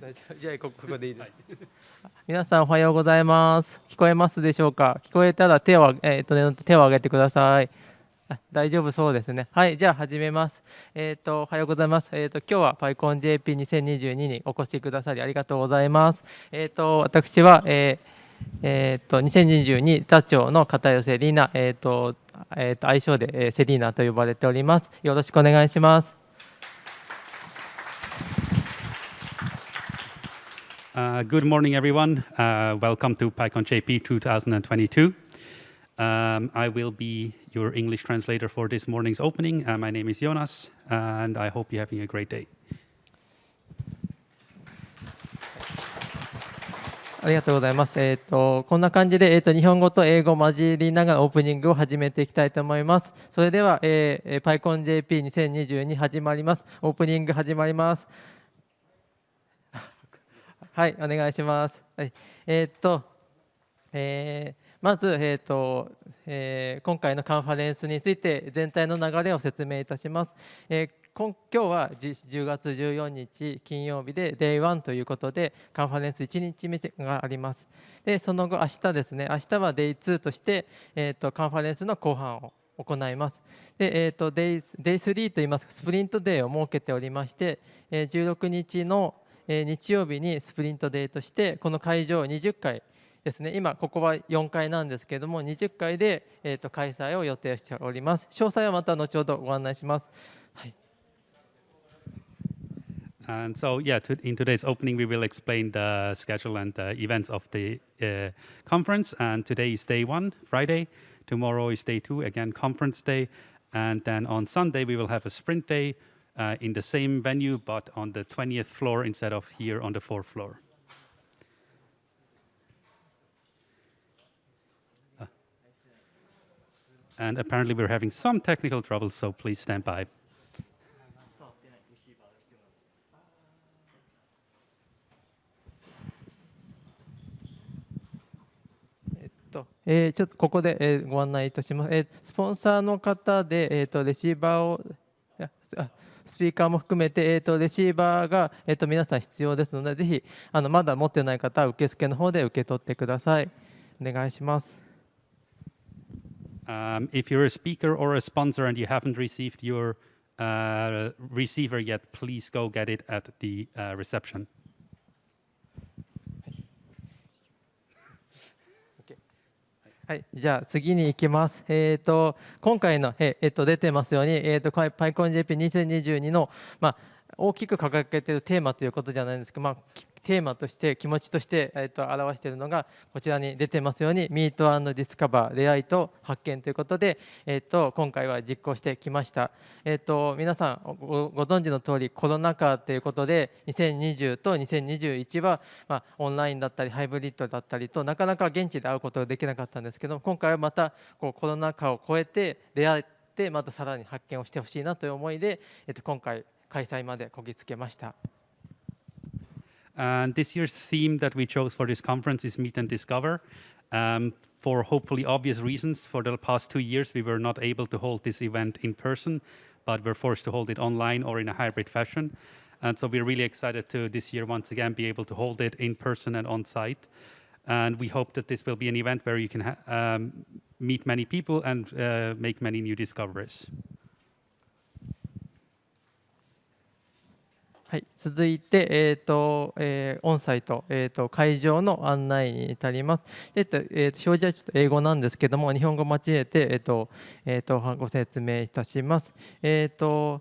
大丈夫じゃあこここでいいです。皆さんおはようございます。聞こえますでしょうか？聞こえたら手をえっ、とね手を挙げてください。あ大丈夫そうですね。はい、じゃあ始めます。えっ、とおはようございます。えっ、と今日は PyConJP2022 にお越しくださりありがとうございます。えっ、と私は、えーえー、と2022座長の片寄セリーナ、えーとえー、と愛称で、えーセリーナと呼ばれております。よろしくお願いします。Uh, good morning, everyone. Uh, welcome to PyCon JP 2022. Um, I will be your English translator for this morning's opening. Uh, my name is Jonas, and I hope you're having a great day. ありがとうございます。えっ、とこんな感じでえっ、と日本語と英語を混じりながらオープニングを始めていきたいと思います。それでは、えーえー、PyConJP2022 始まります。オープニング始まります。 はい、お願いします。はい、えっ、と、えーまず、えーとえー今回のカンファレンスについて全体の流れを説明いたします。えー今今日は10月14日金曜日で Day1 ということでカンファレンス1日目があります。でその後明日ですね明日は Day2 として、えー、とカンファレンスの後半を行います。で、えー、と Day, Day3 といいますかスプリントデーを設けておりまして、えー16日の、え日曜日にスプリントデーとしてこの会場を20回ですね今ここは4階なんですけれども20階で、えー、と開催を予定しております詳細はまた後ほどご案内します、はい、And so, yeah, to, in today's opening, we will explain the schedule and the events of the uh, conference. And today is day one, Friday. Tomorrow is day two, again, conference day. And then on Sunday, we will have a sprint day uh, in the same venue, but on the 20th floor instead of here on the fourth floor. Uh, And apparently, we're having some technical trouble, so please stand by. えっとえーちょっとここで、えーご案内いたします、えースポンサーの方で、えー、とレシーバーをいやあ スピーカーも含めて、えー、とレシーバーが、えー、と皆さん必要ですのでぜひあのまだ持ってない方は受付の方で受け取ってくださいお願いします Um, if you're a speaker or a sponsor and you haven't received your uh, receiver yet, please go get it at the uh, reception. はい、じゃあ次に行きます。えっ、と今回のええっ、と出てますように、えっ、と PyConJP2022 のまあ大きく掲げているテーマということじゃないんですけど、まあテーマとして気持ちとしてえっ、と表しているのがこちらに出てますように Meet Discover 出会いと発見ということで、えっ、と今回は実行してきました。えっ、と皆さんごご存知の通りコロナ禍ということで2020と2021はまあオンラインだったりハイブリッドだったりとなかなか現地で会うことができなかったんですけど今回はまたこうコロナ禍を超えて出会ってまたさらに発見をしてほしいなという思いで、えっと、今回開催までこぎつけました。And this year's theme that we chose for this conference is Meet and Discover. Um, for hopefully obvious reasons, for the past two years, we were not able to hold this event in person, but we're forced to hold it online or in a hybrid fashion. And so we're really excited to this year once again be able to hold it in person and on site. And we hope that this will be an event where you can um, meet many people and uh, make many new discoveries. はい、続いて、えーとえーオンサイト、えー、と会場の案内に至ります。えーとえーと表示はちょっと英語なんですけども、日本語を交えて、えーとえー、とご説明いたします。えーと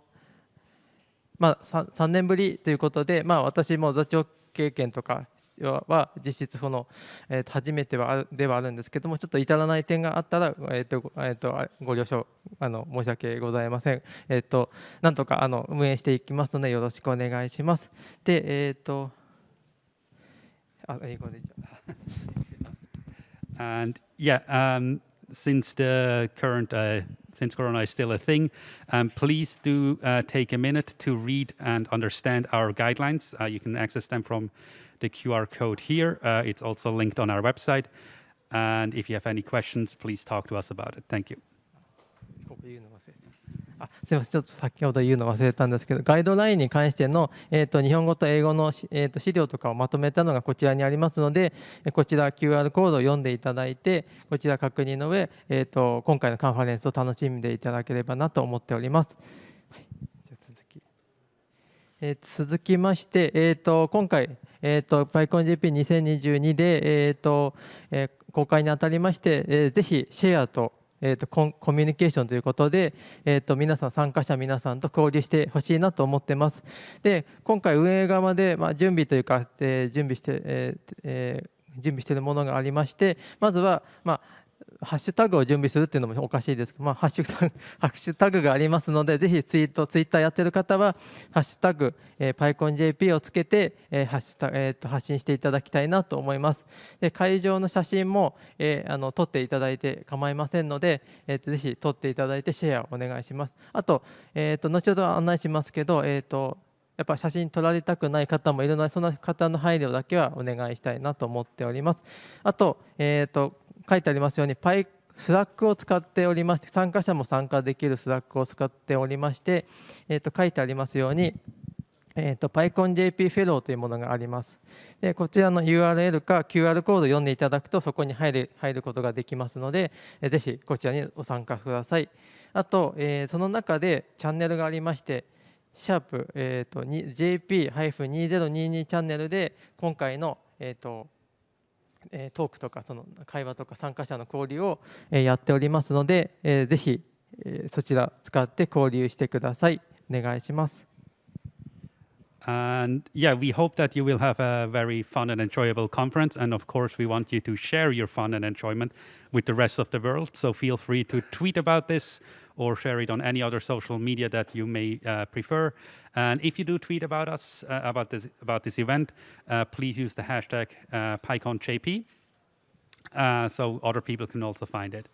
まあ、3, 3年ぶりということで、まあ、私も座長経験とかはは実質その、えーと初めてはではあるんですけどもちょっと至らない点があったら、えーとえー、とご了承あの申し訳ございません。えー、となんとかあの運営していきますのでよろしくお願いします。で、えっ、とあ英語でじゃあ And yeah, um, since the current, uh, since Corona is still a thing, um, please do uh, take a minute to read and understand our guidelines. Uh, you can access them from the QR code here. Uh, it's also linked on our website. And if you have any questions, please talk to us about it. Thank you. あすみません、ちょっと先ほど言うの忘れたんですけど、ガイドラインに関しての、えー、と日本語と英語の、えー、と資料とかをまとめたのがこちらにありますので、こちら QR コードを読んでいただいて、こちら確認の上、えー、と今回のカンファレンスを楽しんでいただければなと思っております。はいじゃ続きえ、続きまして、えー、と今回、えーと、PyConJP2022 で、えーとえー、公開にあたりまして、えー、ぜひシェアとえーと、ココミュニケーションということで、えーと、皆さん参加者皆さんと交流してほしいなと思ってます。で今回運営側で、まあ、準備というか、えー、準備して、えーえー、準備しているものがありましてまずは、まあハッシュタグを準備するっていうのもおかしいですけど、まあ、ハッシュタグ ハッシュタグがありますので、ぜひツイート、ツイッターやってる方は、ハッシュタグ、えー、PyConJP をつけて、えーハッシュタえー、と発信していただきたいなと思います。で会場の写真も、えー、あの撮っていただいて構いませんので、えー、とぜひ撮っていただいてシェアをお願いします。あと、えー、と後ほど案内しますけど、えーとやっぱ写真撮られたくない方もいるので、その方の配慮だけはお願いしたいなと思っております。あと、えーと書いてありますように、パイスラックを使っておりまして、参加者も参加できるスラックを使っておりまして、えー、と書いてありますように、えーと、PyConJP フェローというものがあります。でこちらの URL か QR コードを読んでいただくとそこに入る入ることができますので、えー、ぜひこちらにご参加ください。あと、えー、その中でチャンネルがありまして、シャープ、えーと、JP-2022 チャンネルで今回の、えーとえトークとかその会話とか参加者の交流をやっておりますので、えー、ぜひ、えそちら使って交流してください。お願いします。And yeah, we hope that you will have a very fun and enjoyable conference. And of course, we want you to share your fun and enjoyment with the rest of the world. So feel free to tweet about this or share it on any other social media that you may uh, prefer. And if you do tweet about us, uh, about, this, about this event, uh, please use the hashtag uh, PyConJP uh, so other people can also find it.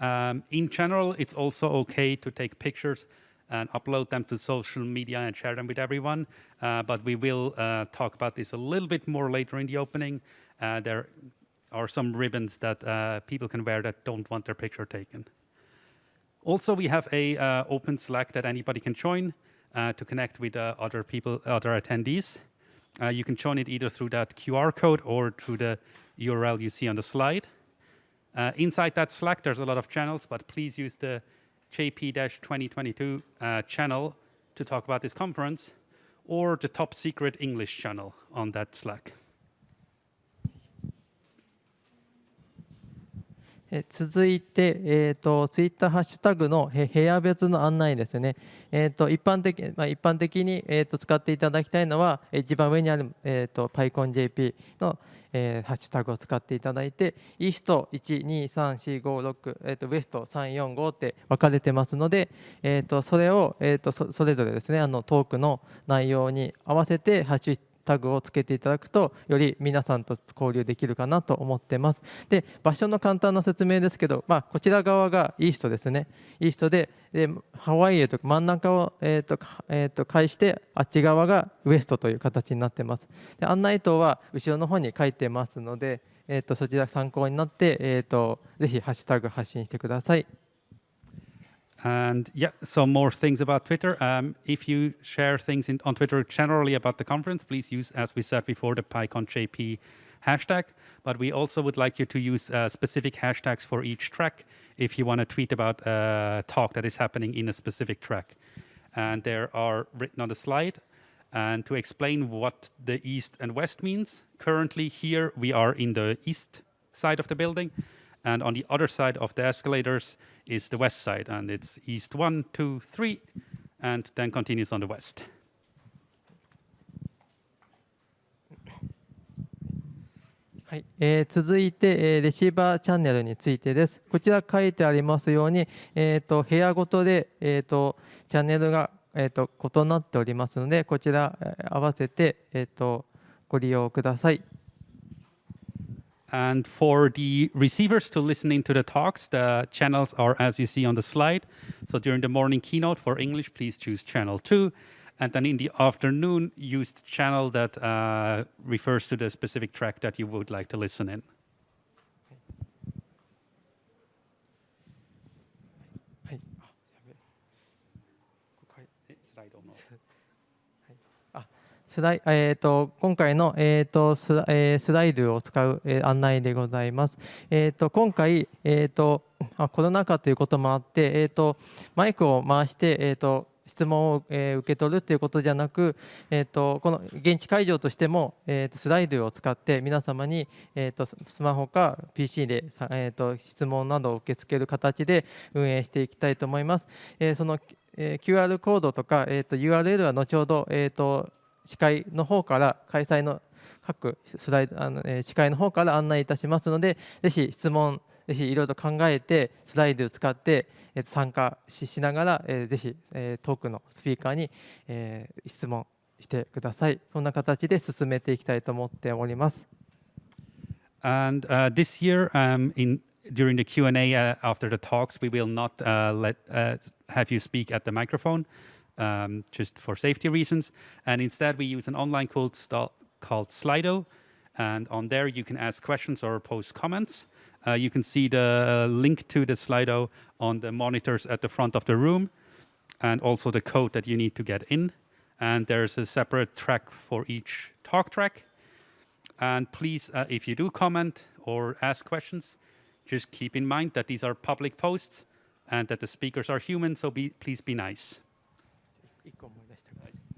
Um, in general, it's also okay to take pictures and upload them to social media and share them with everyone. Uh, but we will uh, talk about this a little bit more later in the opening. Uh, there are some ribbons that people can wear that don't want their picture taken. Also, we have a uh, open Slack that anybody can join uh, to connect with uh, other people, other attendees. Uh, you can join it either through that QR code or through the URL you see on the slide. Uh, inside that Slack, there's a lot of channels, but please use the JP-2022 uh, channel to talk about this conference or the top secret English channel on that Slack. 続いて、えーと、ツイッターハッシュタグの部屋別の案内ですね、えーと、一般的まあ、一般的に、えーと、使っていただきたいのは一番上にある、えー、と PyConJP の、えー、ハッシュタグを使っていただいてイースト123456、えー、とウエスト345って分かれてますので、えー、とそれを、えー、とそれぞれですねあのトークの内容に合わせてハッシュタグをつけていただくとより皆さんと交流できるかなと思ってます。で場所の簡単な説明ですけど、まあ、こちら側がイーストですね。イーストででハワイへと真ん中を、えーとえー、と返してあっち側がウエストという形になってます。で案内灯は後ろの方に書いてますので、えー、とそちら参考になって、えー、とぜひハッシュタグ発信してください。And yeah, some more things about Twitter. Um, if you share things in, on Twitter generally about the conference, please use, as we said before, the PyConJP hashtag. But we also would like you to use uh, specific hashtags for each track if you want to tweet about a talk that is happening in a specific track. And there are written on the slide. And to explain what the east and west means, currently here we are in the east side of the building. And on the other side of the escalators is the west side, and it's east one, two, three, and then continues on the west. はい、えー、続いて、えー、レシーバーチャンネルについてです。こちら書いてありますように、えーと、部屋ごとで、えーと、チャンネルが、えーと、異なっておりますので、こちら、えー、合わせて、えー、とご利用ください。And for the receivers to listening to the talks, the channels are as you see on the slide. So during the morning keynote for English, please choose channel two. And then in the afternoon, use the channel that uh, refers to the specific track that you would like to listen in. スライえー、と今回の、えーとスラえースライドを使う、えー案内でございます。えー、と今回、えーとあ、コロナ禍ということもあって、えー、とマイクを回して、えー、と質問を、えー受け取るということじゃなく、えー、とこの現地会場としても、えー、とスライドを使って皆様に、えー、とスマホか PC で、えー、と質問などを受け付ける形で運営していきたいと思います。えーそのえー QR コードとか、えー、と URL は後ほど、えー、と司会の方から開催の各スライドあの、えー司会の方から案内いたしますのでぜひ質問ぜひいろいろと考えてスライドを使って、えー参加ししながら、えーぜひ、えートークのスピーカーに、えー質問してください。そんな形で進めていきたいと思っております。And uh, this year, um, in during the Q and A uh, after the talks, we will not uh, let uh, have you speak at the microphone, um, just for safety reasons. And instead, we use an online st- called Slido, and on there you can ask questions or post comments. Uh, you can see the link to the Slido on the monitors at the front of the room, and also the code that you need to get in. And there's a separate track for each talk track. And please, uh, if you do comment or ask questions, just keep in mind that these are public posts and that the speakers are human, so be, please be nice. 1個思い出してください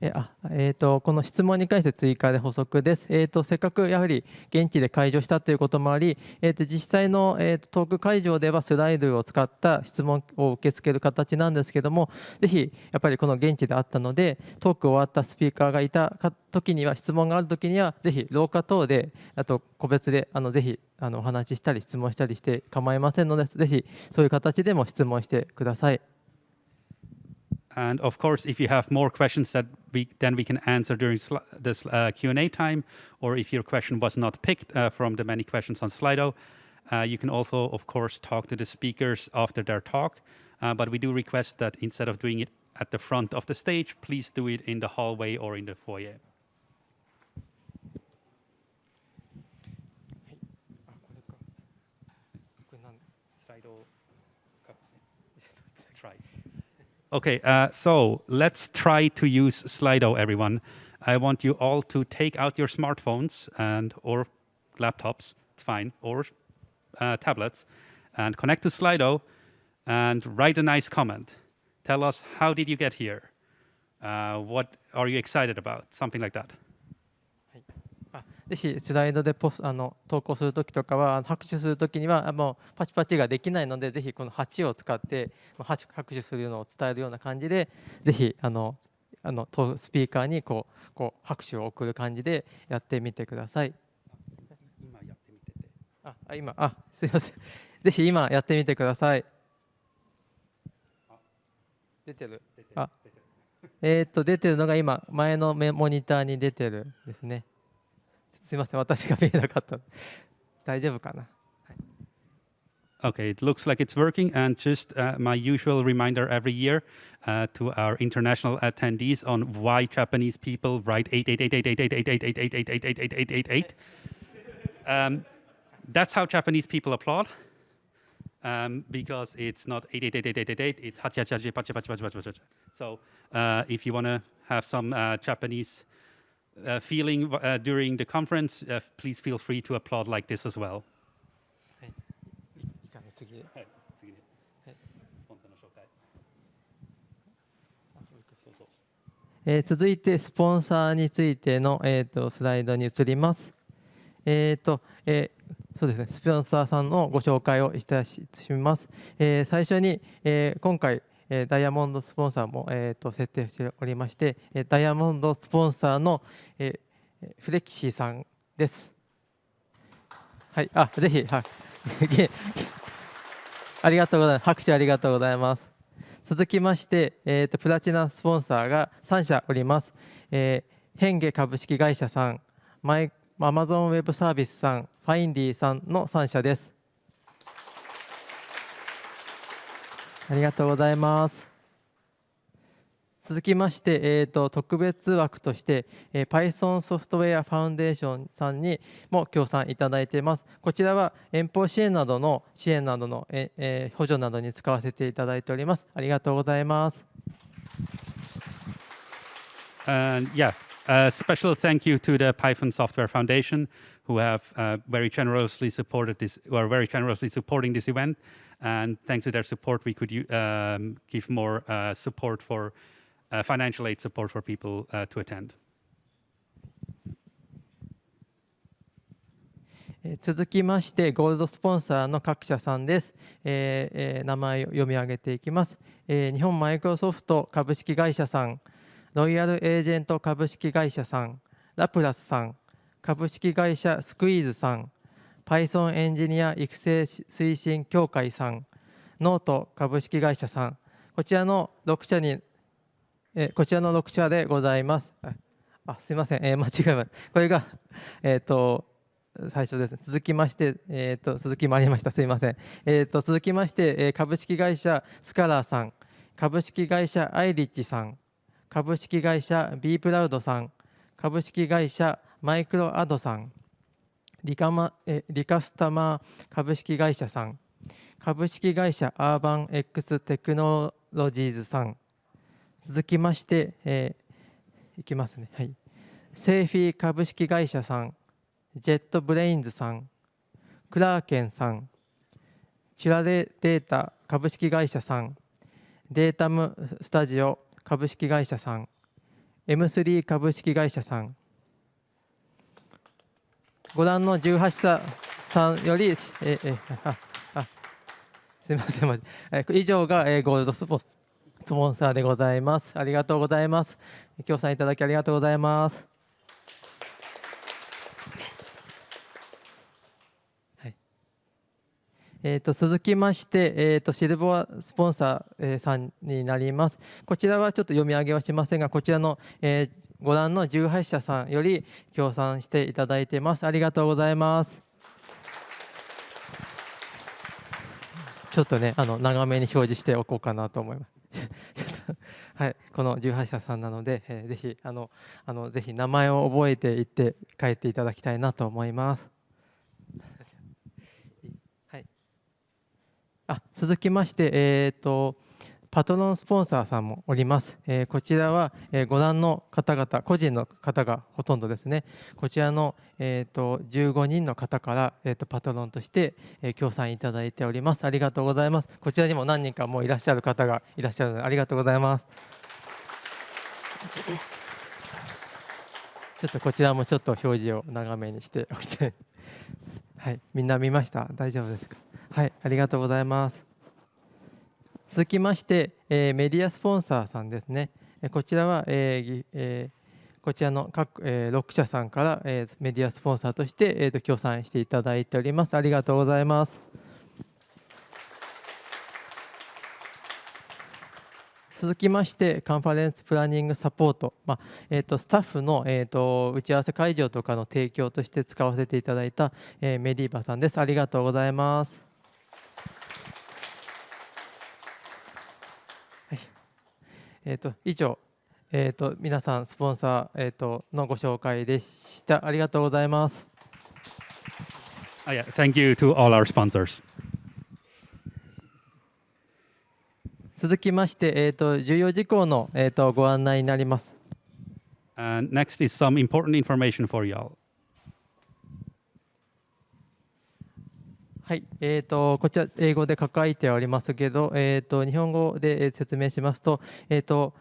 えあえー、とこの質問に関して追加で補足です。えー、とせっかくやはり現地で会場したということもあり、えー、と実際の、えー、とトーク会場ではスライドを使った質問を受け付ける形なんですけども、ぜひやっぱりこの現地であったので、トーク終わったスピーカーがいたか時には、質問がある時には、ぜひ廊下等で、あと個別であのぜひあのお話ししたり、質問したりして構いませんので、ぜひそういう形でも質問してください。And of course, if you have more questions that we then we can answer during this uh, Q and A time, or if your question was not picked uh, from the many questions on Slido, uh, you can also, of course, talk to the speakers after their talk. Uh, but we do request that instead of doing it at the front of the stage, please do it in the hallway or in the foyer. Okay, uh, so let's try to use Slido, everyone. I want you all to take out your smartphones and or laptops, it's fine, or uh, tablets, and connect to Slido and write a nice comment. Tell us how did you get here? Uh, what are you excited about? Something like that. あぜひスライドでポスあの投稿するときとかは拍手するときにはあもうパチパチができないのでぜひこの8を使ってまあ拍手するのを伝えるような感じでぜひあのあのとスピーカーにこうこう拍手を送る感じでやってみてください。ああ今あすいませんぜひ今やってみてください。出てるあえー、っと出てるのが今前のメモニターに出てるですね。すいません、私が見えなかった。大丈夫かな。 Okay, it looks like it's working. And just uh, my usual reminder every year uh, to our international attendees on why Japanese people write 888888888888888888. Um, That's how Japanese people applaud. Um, because it's not 888888, it's hachihachihachi, pachi, pachi, pachi, pachi, pachi. So uh, if you want to have some uh, Japanese uh, feeling uh, during the conference, uh, please feel free to applaud like this as well. えー続いてスポンサーについての、えー、とスライドに移ります。えーとえーそうですね、スポンサーさんのご紹介をいたします。えー最初に、えー今回、えダイヤモンドスポンサーも、えーと設定しておりまして、えダイヤモンドスポンサーの、えーフレキシーさんです。はい、あぜひ、はい、ありがとうございます。拍手ありがとうございます。続きまして、えーとプラチナスポンサーが3社おります。えー、ヘンゲ株式会社さん、マイアマゾンウェブサービスさん、ファインディさんの3社です。ありがとうございます。続きまして、えー、と特別枠として、えー Python ソフトウェアファウンデーションさんにも協賛いただいています。こちらは遠方支援などの支援などの、ええー補助などに使わせていただいております。ありがとうございます。And yeah, A special thank you to the Python Software Foundation, who have uh, very generously supported this, who are very generously supporting this event. And thanks to their support, we could um, give more uh, support for uh, financial aid support for people uh, to attend. え続きまして、ゴールドスポンサーの各社さんです。ええー名前を読み上げていきます。えー日本マイクロソフト株式会社さん、ロイヤルエージェント株式会社さん、ラプラスさん、株式会社スクイーズさん、Python エンジニア育成推進協会さん、ノート株式会社さん、こちらの6社に、えこちらの6社でございます。あすいません、えー間違えました。これが、えっ、と、最初ですね。続きまして、えっ、と、続きもありました。すいません。えっ、と、続きまして、えー株式会社スカラーさん、株式会社アイリッチさん、株式会社 B プラウドさん、株式会社マイクロアドさん、リカマえリカスタマー株式会社さん、株式会社アーバン X テクノロジーズさん、続きまして、えーいきますね。はい。セーフィー株式会社さん、ジェットブレインズさん、クラーケンさん、チュラデデータ株式会社さん、データムスタジオ株式会社さん、M3 株式会社さん、ご覧の18社さんより、ええああすみません、まじえ以上が、えゴールドスポスポンサーでございます。ありがとうございます。協賛いただきありがとうございます。はいえー、と続きまして、えー、とシルバースポンサー、えーさんになります。こちらはちょっと読み上げはしませんが、こちらの、えーご覧の18社さんより協賛していただいてます。ありがとうございます。ちょっとね、あの長めに表示しておこうかなと思います。はい、この18社さんなので、えーぜひあのあのぜひ名前を覚えていって帰っていただきたいなと思います。はい。あ、続きまして、えっ、とパトロンスポンサーさんもおります。えーこちらは、えーご覧の方々、個人の方がほとんどですね。こちらの、えー、と15人の方から、えー、とパトロンとして、えー協賛いただいております。ありがとうございます。こちらにも何人かもういらっしゃる方がいらっしゃるので、ありがとうございます。ちょっとこちらもちょっと表示を長めにしておきて。はい、みんな見ました？大丈夫ですか？はい、ありがとうございます。続きまして、えーメディアスポンサーさんですね。こちらは、えーえーこちらの各、えー6社さんから、えーメディアスポンサーとして、えーと協賛していただいております。ありがとうございます。続きまして、カンファレンスプランニングサポート、まあえー、とスタッフの、えー、と打ち合わせ会場とかの提供として使わせていただいた、えーメディーバさんです。ありがとうございます。はいえー、と以上、えー、と皆さん、スポンサー、えー、とのご紹介でした。ありがとうございます。Oh, yeah, thank you to all our sponsors. 続きまして、えー、と重要事項の、えー、とご案内になります。And next is some important information for y'all. はい、えー、とこちら英語で書かれておりますけど、えー、と日本語で説明しますと、えー、と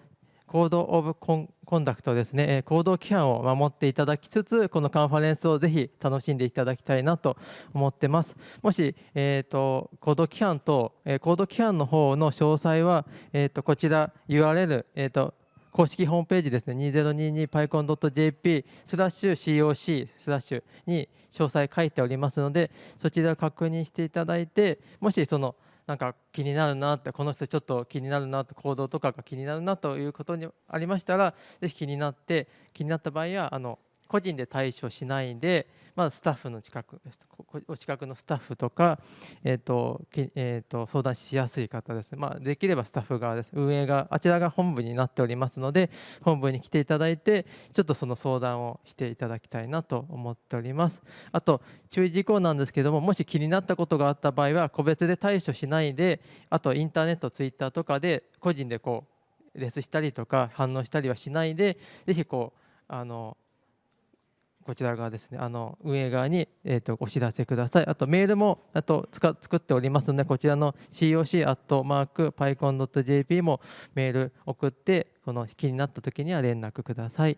コード・オブ・コンコンダクトですね、行動規範を守っていただきつつ、このカンファレンスをぜひ楽しんでいただきたいなと思ってます。もし、えー、と行動規範と、え行動規範の方の詳細は、えー、とこちら URL、えー、と公式ホームページですね、2022pycon.jp スラッシュ COC スラッシュに詳細書いておりますので、そちらを確認していただいて、もしそのなんか気になるなって、この人ちょっと気になるなって、行動とかが気になるなということにありましたら、ぜひ気になって、気になった場合は、あの個人で対処しないで、まあ、スタッフの近く、お近くのスタッフとか、えーとえー、と相談しやすい方ですね、まあ、できればスタッフ側です、運営が、あちらが本部になっておりますので、本部に来ていただいて、ちょっとその相談をしていただきたいなと思っております。あと、注意事項なんですけども、もし気になったことがあった場合は、個別で対処しないで、あとインターネット、ツイッターとかで、個人でこうレスしたりとか、反応したりはしないで、ぜひこう、あのこちら側ですね、あの運営側に、えー、とお知らせください。あとメールもあとつか作っておりますので、こちらの coc.pycon.jp もメール送って、この気になった時には連絡ください。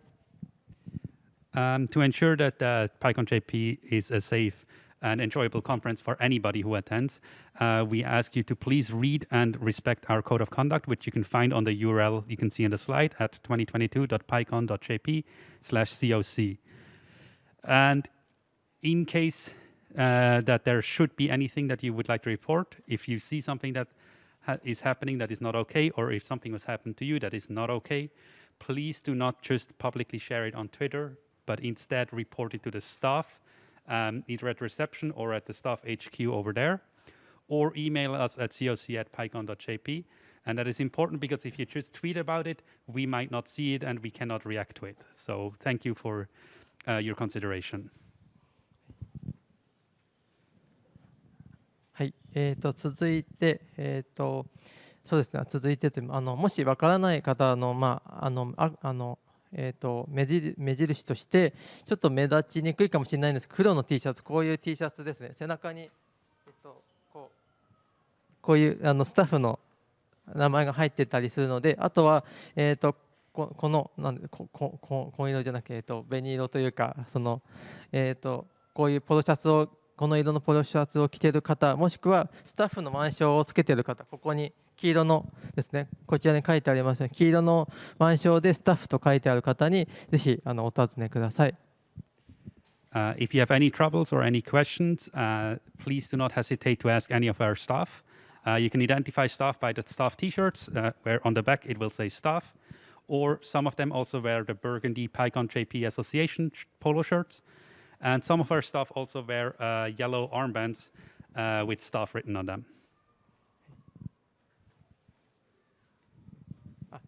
Um, to ensure that uh, PyCon JP is a safe and enjoyable conference for anybody who attends, uh, we ask you to please read and respect our code of conduct, which you can find on the URL you can see on the slide at 2022.pycon.jp slash COC. And in case uh, that there should be anything that you would like to report, if you see something that ha- is happening that is not okay, or if something has happened to you that is not okay, please do not just publicly share it on Twitter, but instead report it to the staff, um, either at reception or at the staff HQ over there, or email us at coc at pycon.jp. And that is important because if you just tweet about it, we might not see it and we cannot react to it. So thank you for your consideration. はい、えー、と続いて、えー、とそうですね、続いてというあのもしわからない方の、まああのああのえー、と目印目印として、ちょっと目立ちにくいかもしれないんですけど、黒の T シャツ、こういう T シャツですね、背中に、えー、とこうこういうあのスタッフの名前が入ってたりするので、あとは、えー、とここのなんでこここ紺色じゃなくて、えー、と紅色というか、そのえー、とこういうポロシャツをこの色のポロシャツを着ている方もしくはスタッフの腕章をつけている方ここに黄色のですねこちらに書いてありますように黄色の腕章でスタッフと書いてある方にぜひあのお尋ねください。Uh, if you have any troubles or any questions, uh, please do not hesitate to ask any of our staff. Uh, you can identify staff by the staff T-shirts, uh, where on the back it will say staff, or some of them also wear the burgundy PyCon JP Association polo shirts. And some of our staff also wear uh, yellow armbands uh, with stuff written on them.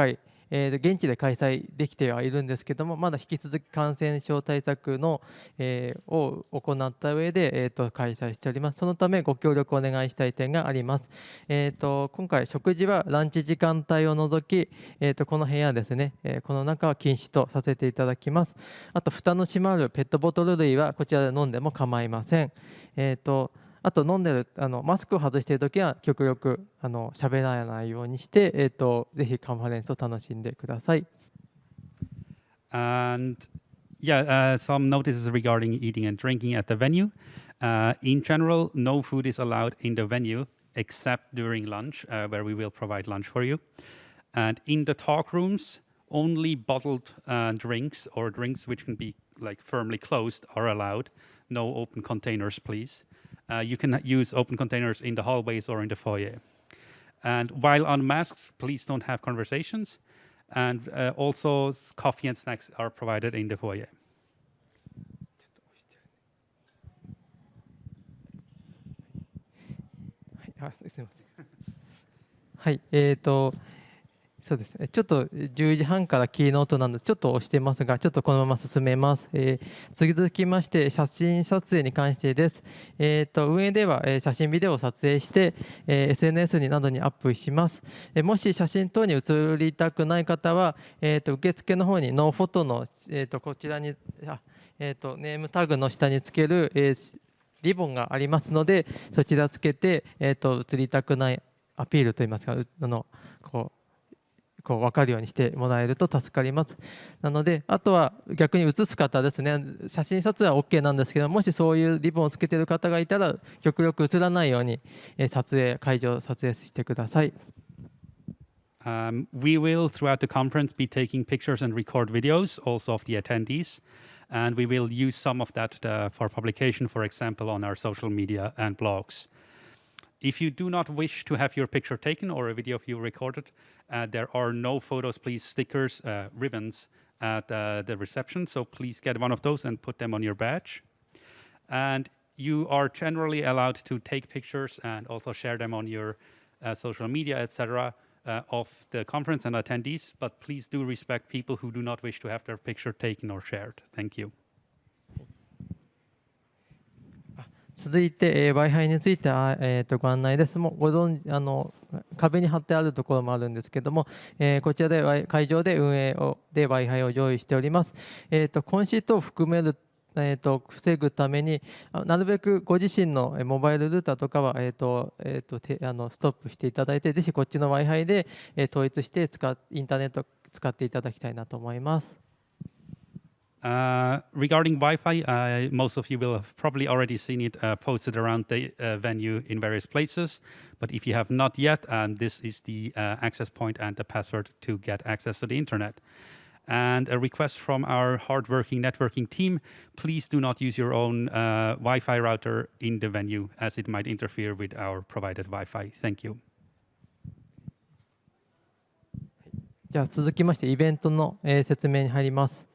Uh, えー現地で開催できてはいるんですけどもまだ引き続き感染症対策の、えーを行った上で、えー、と開催しております。そのためご協力をお願いしたい点があります。えー、と今回食事はランチ時間帯を除き、えー、とこの部屋ですね、えーこの中は禁止とさせていただきます。あと蓋の閉まるペットボトル類はこちらで飲んでも構いません。えー、とあと飲んでるあのマスクを外してるときは極力あの喋らないようにして、えー、とぜひカンファレンスを楽しんでください。And yeah, uh, some notices regarding eating and drinking at the venue. Uh, in general, no food is allowed in the venue except during lunch, uh, where we will provide lunch for you. And in the talk rooms, only bottled uh, drinks or drinks which can be like firmly closed are allowed. No open containers, please. Uh, you can use open containers in the hallways or in the foyer. And while on masks, please don't have conversations. And uh, also, s- coffee and snacks are provided in the foyer. はい、あすみません。はい、えーと、 そうですね、ちょっと10時半からキーノートなんです、ちょっと押してますが、ちょっとこのまま進めます。えー続きまして、写真撮影に関してです。えーと運営では、え写真、ビデオを撮影して、えー SNS になどにアップします。えーもし写真等に写りたくない方は、えーと受付の方にノーフォトの、えーとこちらにあ、えーとネームタグの下につける、えーリボンがありますので、そちらつけて、えー、と映りたくないアピールといいますか、あのこうこう分かるようにしてもらえると助かります。なので、あとは逆に写す方ですね、写真撮影は OK なんですけど、もしそういうリボンをつけている方がいたら、極力写らないように、え撮影、会場撮影してください。Um, we will, throughout the conference, be taking pictures and record videos also of the attendees. And we will use some of that uh, for publication, for example, on our social media and blogs. If you do not wish to have your picture taken or a video of you recorded, uh, there are no photos, please, stickers, uh, ribbons at uh, the reception. So please get one of those and put them on your badge. And you are generally allowed to take pictures and also share them on your uh, social media, etc., uh, of the conference and attendees. But please do respect people who do not wish to have their picture taken or shared. Thank you. 続いて、えー Wi-Fi については、えーとご案内です。もうご存あの壁に貼ってあるところもあるんですけども、えーこちらで会場で運営をで Wi-Fi を用意しております。えーとコンシートを含めるえー、と防ぐためになるべくご自身のモバイルルーターとかは、えーとえー、とてあのストップしていただいてぜひこっちの Wi-Fi で、えー統一して使インターネット使っていただきたいなと思います。Uh, regarding Wi-Fi, uh, most of you will have probably already seen it uh, posted around the uh, venue in various places. But if you have not yet, um, this is the uh, access point and the password to get access to the internet. And a request from our hardworking networking team: please do not use your own uh, Wi-Fi router in the venue, as it might interfere with our provided Wi-Fi. Thank you. じゃあ続きましてイベントの、えー説明に入ります。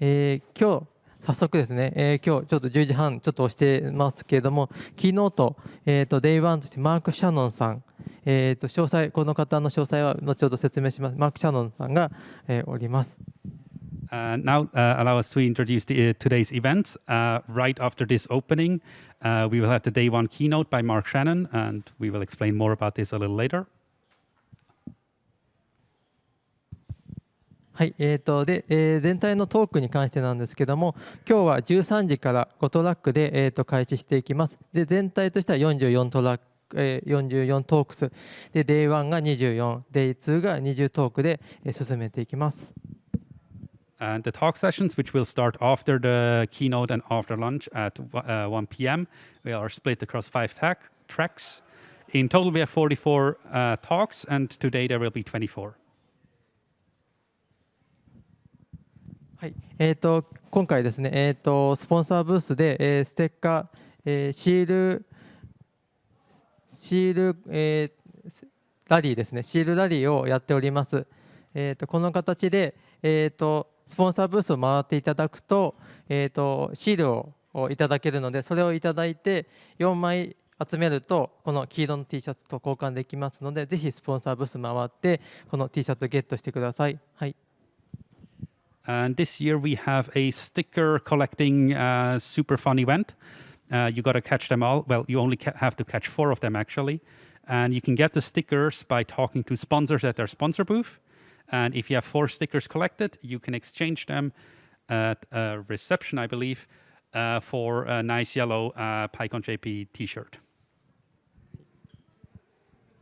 えー今日早速ですね、えー今日ちょっと10時半ちょっと押してますけれども、キーノート、えー、と Day1 としてマーク・シャノンさん、えー、と詳細、この方の詳細は後ほど説明します。マーク・シャノンさんが、えーおります。Uh, now, uh, allow us to introduce the, uh, today's events. Uh, right after this opening, uh, we will have the day one keynote by Mark Shannon, and we will explain more about this a little later. はい、えーとでえー全体のトークに関してなんですけども、今日は13時から5トラックで、えー、と開始していきます。で全体としては44トラック、えー44トークス、で Day1 が24、Day2 が20トークで、えー進めていきます。And the talk sessions, which will start after the keynote and after lunch at uh, 1 p.m., we are split across five tac- tracks. In total, we have 44 uh, talks, and today there will be 24. はい、えー、と今回ですね、えー、とスポンサーブースで、えーステッカー、えーシール、シール、えーラリーですね、シールラリーをやっております。えー、とこの形で、えー、とスポンサーブースを回っていただくと、えー、とシールををいただけるので、それをいただいて4枚集めると、この黄色の T シャツと交換できますので、ぜひスポンサーブース回って、この T シャツをゲットしてください。はい And this year we have a sticker collecting uh, super fun event. Uh, you got to catch them all. Well, you only ca- have to catch four of them actually. And you can get the stickers by talking to sponsors at their sponsor booth. And if you have four stickers collected, you can exchange them at a reception, I believe, uh, for a nice yellow uh, PyCon JP t shirt.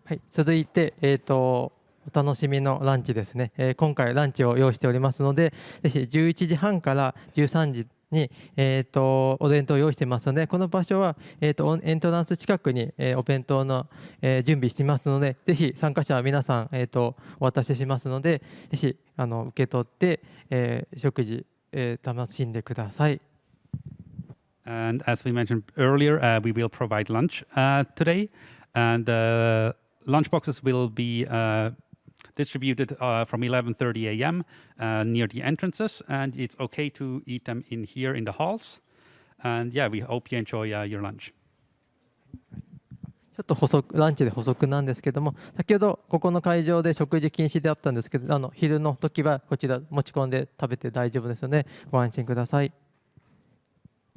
はい、続いて、えー、と お楽しみのランチですね、えー今回ランチを用意しておりますので、ぜひ11時半から13時に、えー、とお弁当を用意してますので、この場所は、えー、とエントランス近くに、えーお弁当の、えー準備していますので、ぜひ参加者は皆さん、えー、とお渡ししますので、ぜひあの受け取って、えー食事、えー楽しんでください。And as we mentioned earlier, uh, we will provide lunch uh, today, and the lunch boxes will be uh, distributed uh, from 11:30 a.m. Uh, near the entrances, and it's okay to eat them in here in the halls. And yeah, we hope you enjoy uh, your lunch. ちょっと補足ランチで補足なんですけども、先ほどここの会場で食事禁止であったんですけど、あの昼の時はこちら持ち込んで食べて大丈夫ですので、ご安心ください。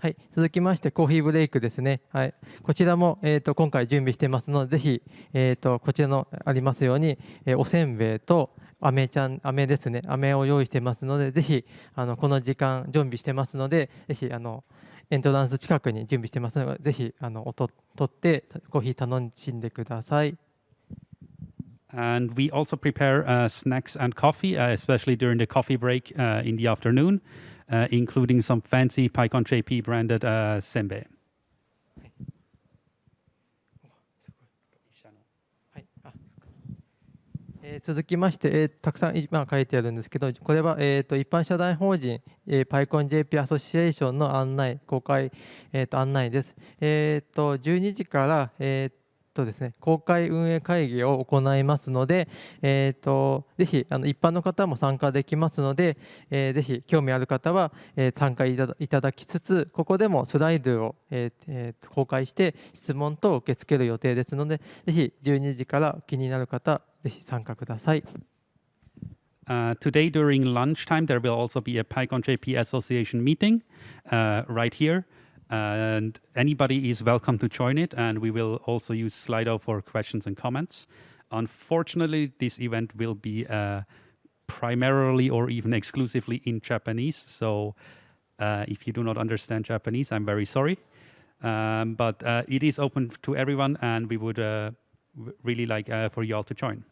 はい、続きましてコーヒーブレイクですね。はい、こちらも、えー、と今回準備してますので、ぜひ、えー、とこちらのありますように、えーおせんべいと飴ちゃん飴ですね、飴を用意してますので、ぜひあのこの時間準備してますので、ぜひあのエントランス近くに準備してますので、ぜひあのおと取ってコーヒー楽しんでください。And we also prepare uh, snacks and coffee, uh, especially during the coffee break uh, in the afternoon, including some fancy PyCon JP branded uh, senbei. はい、あえー続きまして、えーたくさん今書いてあるんですけど、これは、えー、と一般社団法人、えー、PyConJP アソシエーションの案内、公開、えー、と案内です。えー、と12時から、えーとですね、公開運営会議を行いますので、えー、とぜひあの一般の方も参加できますので、えーぜひ興味ある方は、えー参加いただいただきつつ、ここでもスライドを、えーえー公開して質問等を受け付ける予定ですので、ぜひ12時から気になる方、ぜひ参加ください。Uh, today during lunchtime, there will also be a PyCon JP Association meeting uh, right here. and anybody is welcome to join it. And we will also use Slido for questions and comments. Unfortunately, this event will be uh, primarily or even exclusively in Japanese. So uh, if you do not understand Japanese, I'm very sorry. Um, but uh, it is open to everyone, and we would uh, really like uh, for you all to join.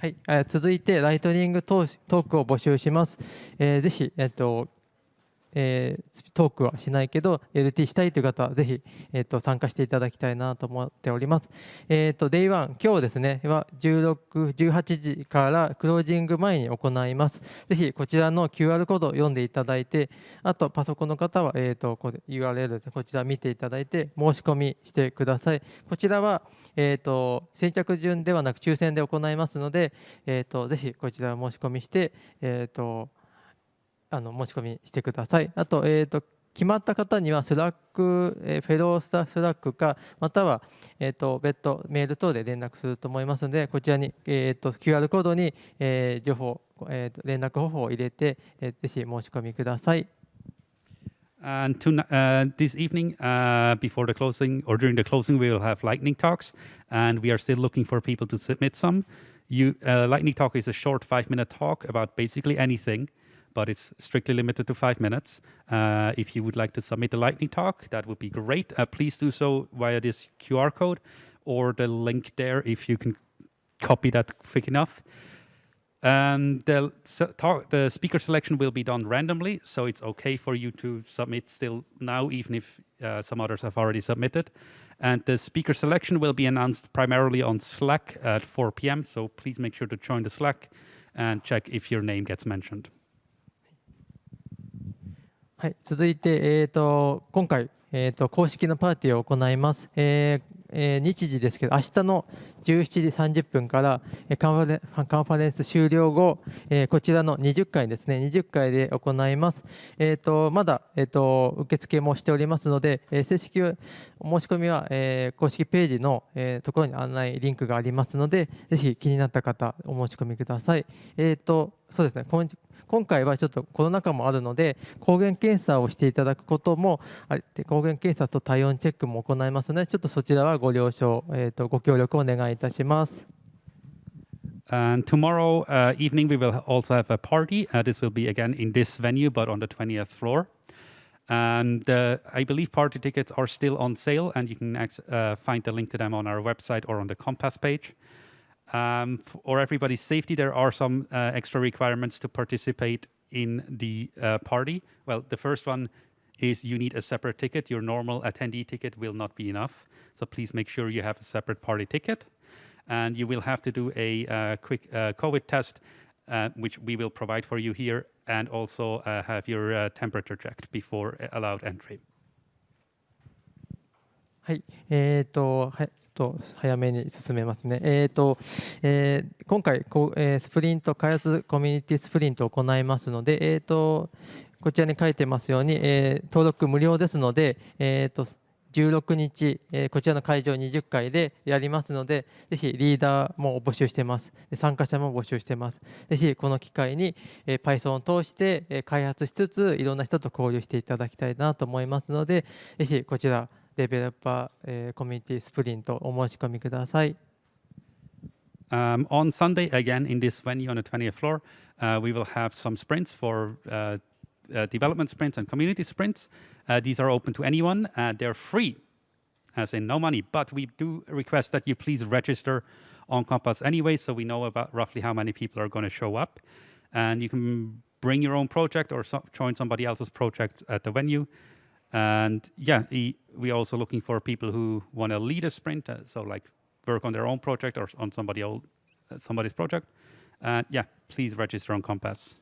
はい、続いてライトニングトークを募集します。えー、ぜひ、えっと、uh, えートークはしないけど LT したいという方はぜひ、えっと参加していただきたいなと思っております。えっと Day1 今日ですねは16、18時からクロージング前に行います。ぜひこちらの QR コードを読んでいただいて、あとパソコンの方は、えっとこ URL ですこちら見ていただいて申し込みしてください。こちらは、えっと先着順ではなく抽選で行いますので、えっとぜひこちら申し込みして、えっとあの申し込みしてください。あと,、えー、と決まった方にはスラック、えーフェロースタッフスラックかまたは、えー、と別途メール等で連絡すると思いますのでこちらに、えー、と QR コードに、えー情報、えーと連絡方法を入れて、えーぜひ申し込みください。And to, uh, this evening, uh, before the closing or during the closing, we will have lightning talks, and we are still looking for people to submit some. You, uh, lightning talk is a short five-minute talk about basically anything, but it's strictly limited to five minutes. Uh, if you would like to submit a lightning talk, that would be great. Uh, please do so via this QR code or the link there if you can copy that quick enough. Um, the, talk, the speaker selection will be done randomly, so it's okay for you to submit still now, even if uh, some others have already submitted. And the speaker selection will be announced primarily on Slack at 4 p.m., so please make sure to join the Slack and check if your name gets mentioned. はい、続いて、えー、と今回、えー、と公式のパーティーを行います。えーえー日時ですけど、明日の17時30分から、カンファレンカンファレンス終了後、えーこちらの20回ですね、20回で行います。えー、とまだ、えー、と受付もしておりますので、えー正式お申し込みは、えー公式ページの、えーところに案内リンクがありますので、ぜひ気になった方、お申し込みください。えー、とそうですね今今回はちょっとコロナ禍もあるので、抗原検査をしていただくこともあって、抗原検査と体温チェックも行いますので、ちょっとそちらはご了承、えー、とご協力お願いいたします。And tomorrow uh, evening, we will also have a party. Uh, this will be again in this venue, but on the 20th floor. And uh, I believe party tickets are still on sale, and you can uh, find the link to them on our website or on the Compass page. Um, for everybody's safety, there are some uh, extra requirements to participate in the uh, party. Well, the first one is you need a separate ticket. Your normal attendee ticket will not be enough. So please make sure you have a separate party ticket. And you will have to do a uh, quick uh, COVID test, uh, which we will provide for you here, and also uh, have your uh, temperature checked before uh, allowed entry. はい、えーと、はい、 と早めに進めますね。えーと、えー今回こう、えースプリント開発コミュニティスプリントを行いますので、えーとこちらに書いてますように、えー登録無料ですので、えーと16日、えーこちらの会場20回でやりますので、ぜひリーダーも募集してます。参加者も募集してます。ぜひこの機会に、えー Python を通して、えー開発しつつ、いろんな人と交流していただきたいなと思いますので、ぜひこちら、デベロッパー、えーコミュニティスプリントお申し込みください。 Um, on Sunday, again in this venue on the 20th floor, uh, we will have some sprints for uh, uh, development sprints and community sprints. Uh, these are open to anyone. Uh, they're free, as in no money. But we do request that you please register on Compass anyway, so we know about roughly how many people are going to show up. And you can bring your own project or so- join somebody else's project at the venue. And yeah, e- we're also looking for people who want to lead a sprint, uh, so like work on their own project or on somebody else, uh, somebody's project. And yeah, please register on Compass.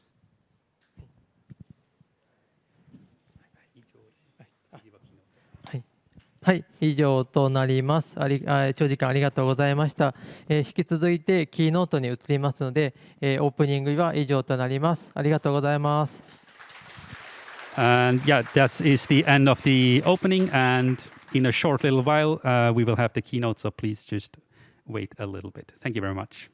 はい、はい、以上となります。ありあ長時間ありがとうございました。えー引き続いてキーノートに移りますので、えーオープニングは以上となります。ありがとうございます。And yeah, that is the end of the opening. And in a short little while, uh, we will have the keynote. So please just wait a little bit. Thank you very much.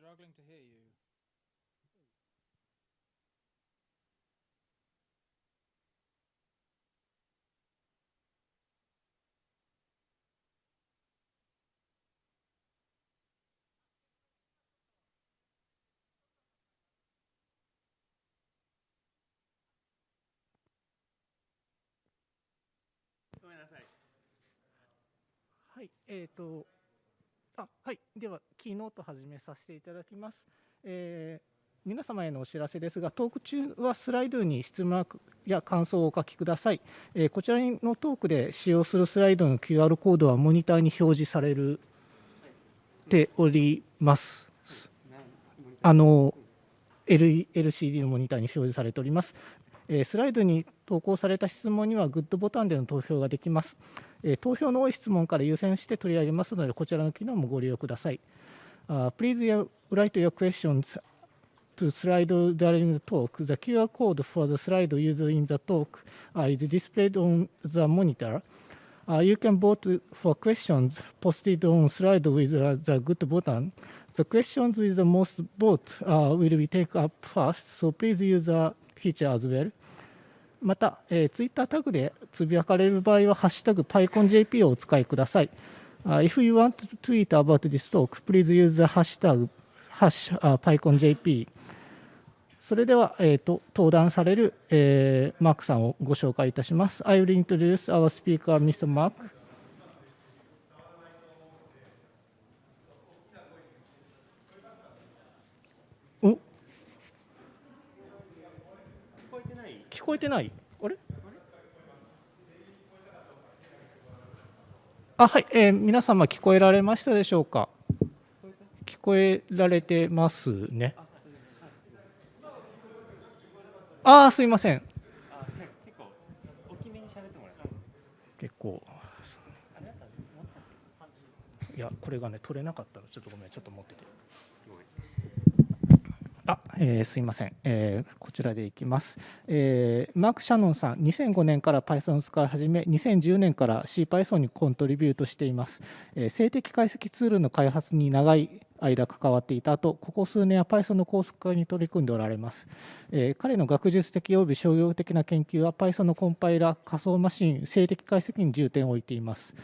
struggling to hear you. Go ahead, that's right. はい、えっ、と、 あ、はい、では、キーノート始めさせていただきます。えー皆様へのお知らせですが、トーク中はスライドに質問や感想をお書きください。えーこちらのトークで使用するスライドの QR コードはモニターに表示されるております。あの L LCD のモニターに表示されております。えスライドに投稿された質問にはグッドボタンでの投票ができます。え投票の多い質問から優先して取り上げますので、こちらの機能もご利用ください。Uh, please write your questions to slide during the talk. The QR code for the slide used in the talk is displayed on the monitor. Uh, you can vote for questions posted on slide with the good button. The questions with the most vote uh, will be taken up first, so please use the feature as well. また、えー、ツイッタータグでつぶやかれる場合は、ハッシュタグ PyConJP をお使いください。Uh, if you want to tweet about this talk, please use the hashtag hash, uh, PyConJP。それでは、えーと、登壇される、えーマークさんをご紹介いたします。I will introduce our speaker, Mr. Mark. お聞こえてない聞こえてない？あれ？あはい、えー皆様聞こえられましたでしょうか？聞こえられてますね。ああすいません。結構結構。いやこれがね取れなかったの。ちょっとごめん。ちょっと持ってて。あ、えーすいません、えーこちらでいきます、えーマーク・シャノンさん2005年から Python を使い始め2010年から CPython にコントリビュートしています、えー静的解析ツールの開発に長い間関わっていた後ここ数年は Python の高速化に取り組んでおられます、えー彼の学術的及び商業的な研究は Python のコンパイラ仮想マシン静的解析に重点を置いています。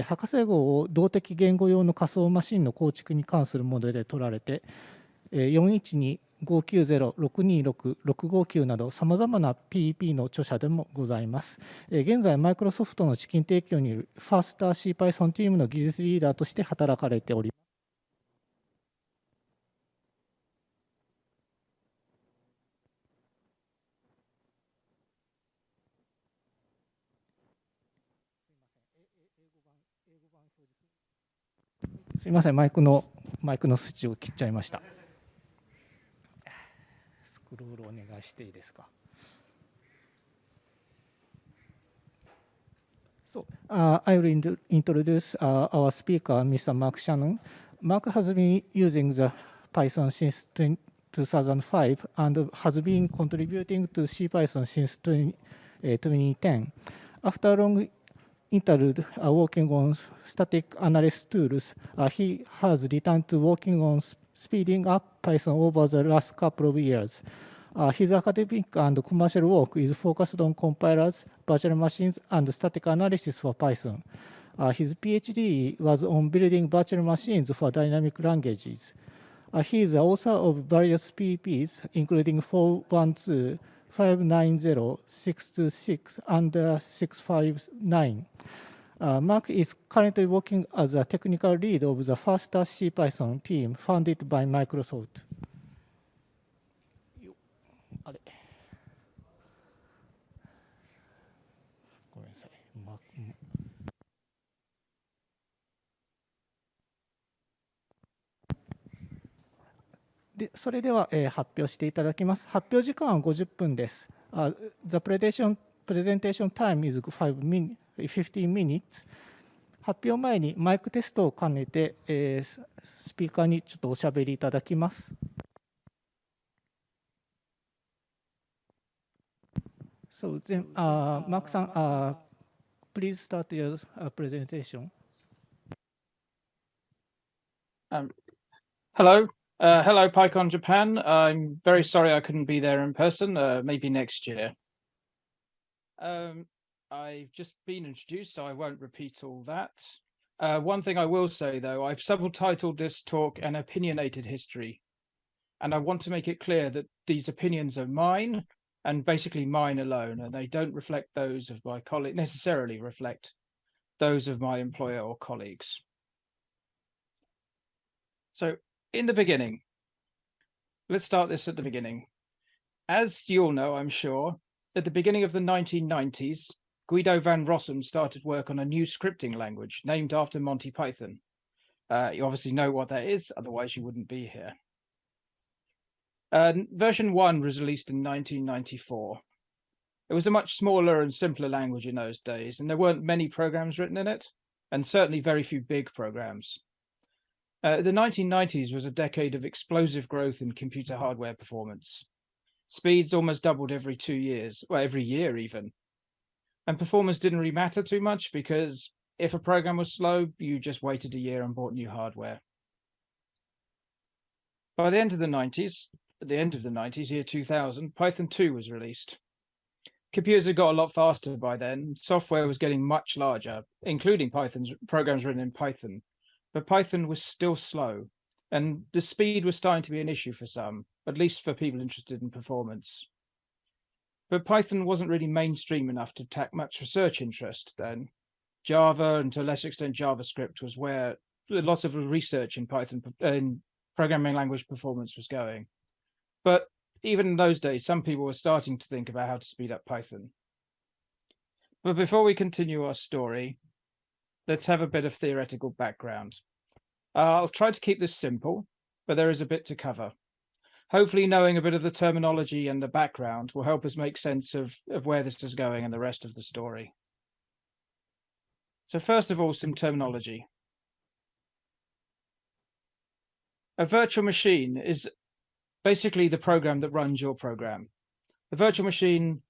博士号を動的言語用の仮想マシンの構築に関するモデルで取られて、412、590、626、659などさまざまな PEP の著者でもございます。現在、マイクロソフトの資金提供によるファースター CPython チームの技術リーダーとして働かれております。すいません、マイクのマイクのスイッチを切っちゃいました。クロールお願いしていいですか。So, uh, I will introduce uh, our speaker, Mr. Mark Shannon. Mark has been using the Python since 2005 and has been contributing to CPython since 20, uh, 2010. After long interlude working on static analysis tools, uh, he has returned to working on speeding up Python over the last couple of years. Uh, his academic and commercial work is focused on compilers, virtual machines, and static analysis for Python. Uh, his PhD was on building virtual machines for dynamic languages. Uh, he is the author of various PEPs, including 412, 590, 626, and uh, 659. Uh, Mark is currently working as a technical lead of the Faster CPython team founded by Microsoft. でそれでは、えー発表していただきます。発表時間は50分です。Uh, the presentation, presentation time is 5 min, 15 minutes. 発表前にマイクテストを兼ねて、えースピーカーにちょっとおしゃべりいただきます。So then, uh, Mark さん、uh, please start your uh, presentation. Um, hello. Uh, hello, PyCon Japan. I'm very sorry I couldn't be there in person. Uh, maybe next year. Um, I've just been introduced, so I won't repeat all that. Uh, one thing I will say, though, I've subtitled this talk an opinionated history. And I want to make it clear that these opinions are mine and basically mine alone, and they don't reflect those of my colleague necessarily reflect those of my employer or colleagues. So in the beginning, let's start this at the beginning. As you all know, I'm sure, at the beginning of the 1990s, Guido van Rossum started work on a new scripting language named after Monty Python. Uh, you obviously know what that is, otherwise you wouldn't be here. Uh, version 1 was released in 1994. It was a much smaller and simpler language in those days, and there weren't many programs written in it, and certainly very few big programs. Uh, the 1990s was a decade of explosive growth in computer hardware performance. Speeds almost doubled every two years, well, every year even. And performance didn't really matter too much because if a program was slow, you just waited a year and bought new hardware. By the end of the 90s, at the end of the 90s, year 2000, Python 2 was released computers had got a lot faster by then. Software was getting much larger, including Python's programs written in Python. But Python was still slow, and the speed was starting to be an issue for some, at least for people interested in performance. But Python wasn't really mainstream enough to attract much research interest then. Java, and to a lesser extent JavaScript, was where a lot of research in Python in programming language performance was going. But even in those days, some people were starting to think about how to speed up Python. But before we continue our story, let's have a bit of theoretical background. Uh, I'll try to keep this simple, but there is a bit to cover. Hopefully knowing a bit of the terminology and the background will help us make sense of, of where this is going and the rest of the story. So first of all, some terminology. A virtual machine is basically the program that runs your program. The virtual machine,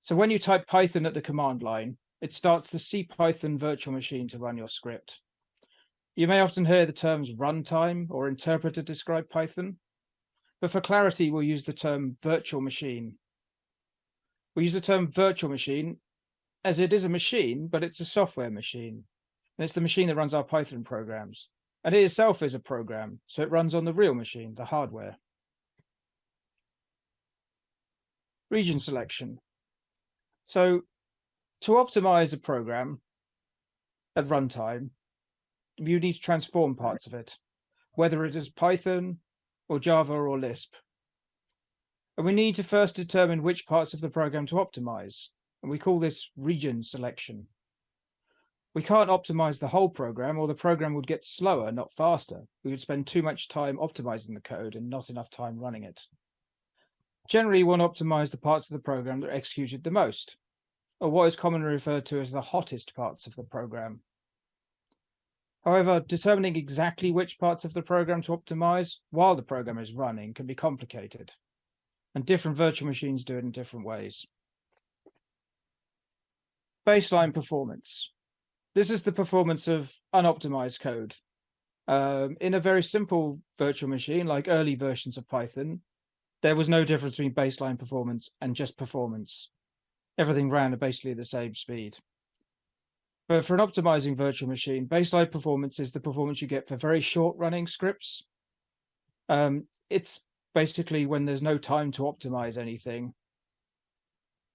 so when you type Python at the command line, it starts the CPython virtual machine to run your script. You may often hear the terms runtime or interpreter describe Python, but for clarity, we'll use the term virtual machine. We use the term virtual machine as it is a machine, but it's a software machine. And it's the machine that runs our Python programs. And it itself is a program, so it runs on the real machine, the hardware. region selection. So to optimize a program at runtime, you need to transform parts of it, whether it is Python or Java or Lisp. And we need to first determine which parts of the program to optimize, and we call this region selection. We can't optimize the whole program or the program would get slower, not faster. We would spend too much time optimizing the code and not enough time running it. Generally, you want to optimize the parts of the program that are executed the most, or what is commonly referred to as the hottest parts of the program. However, determining exactly which parts of the program to optimize while the program is running can be complicated, and different virtual machines do it in different ways. Baseline performance. This is the performance of unoptimized code. Um, in a very simple virtual machine, like early versions of Python, there was no difference between baseline performance and just performance. Everything ran at basically the same speed. But for an optimizing virtual machine, baseline performance is the performance you get for very short running scripts. Um, it's basically when there's no time to optimize anything.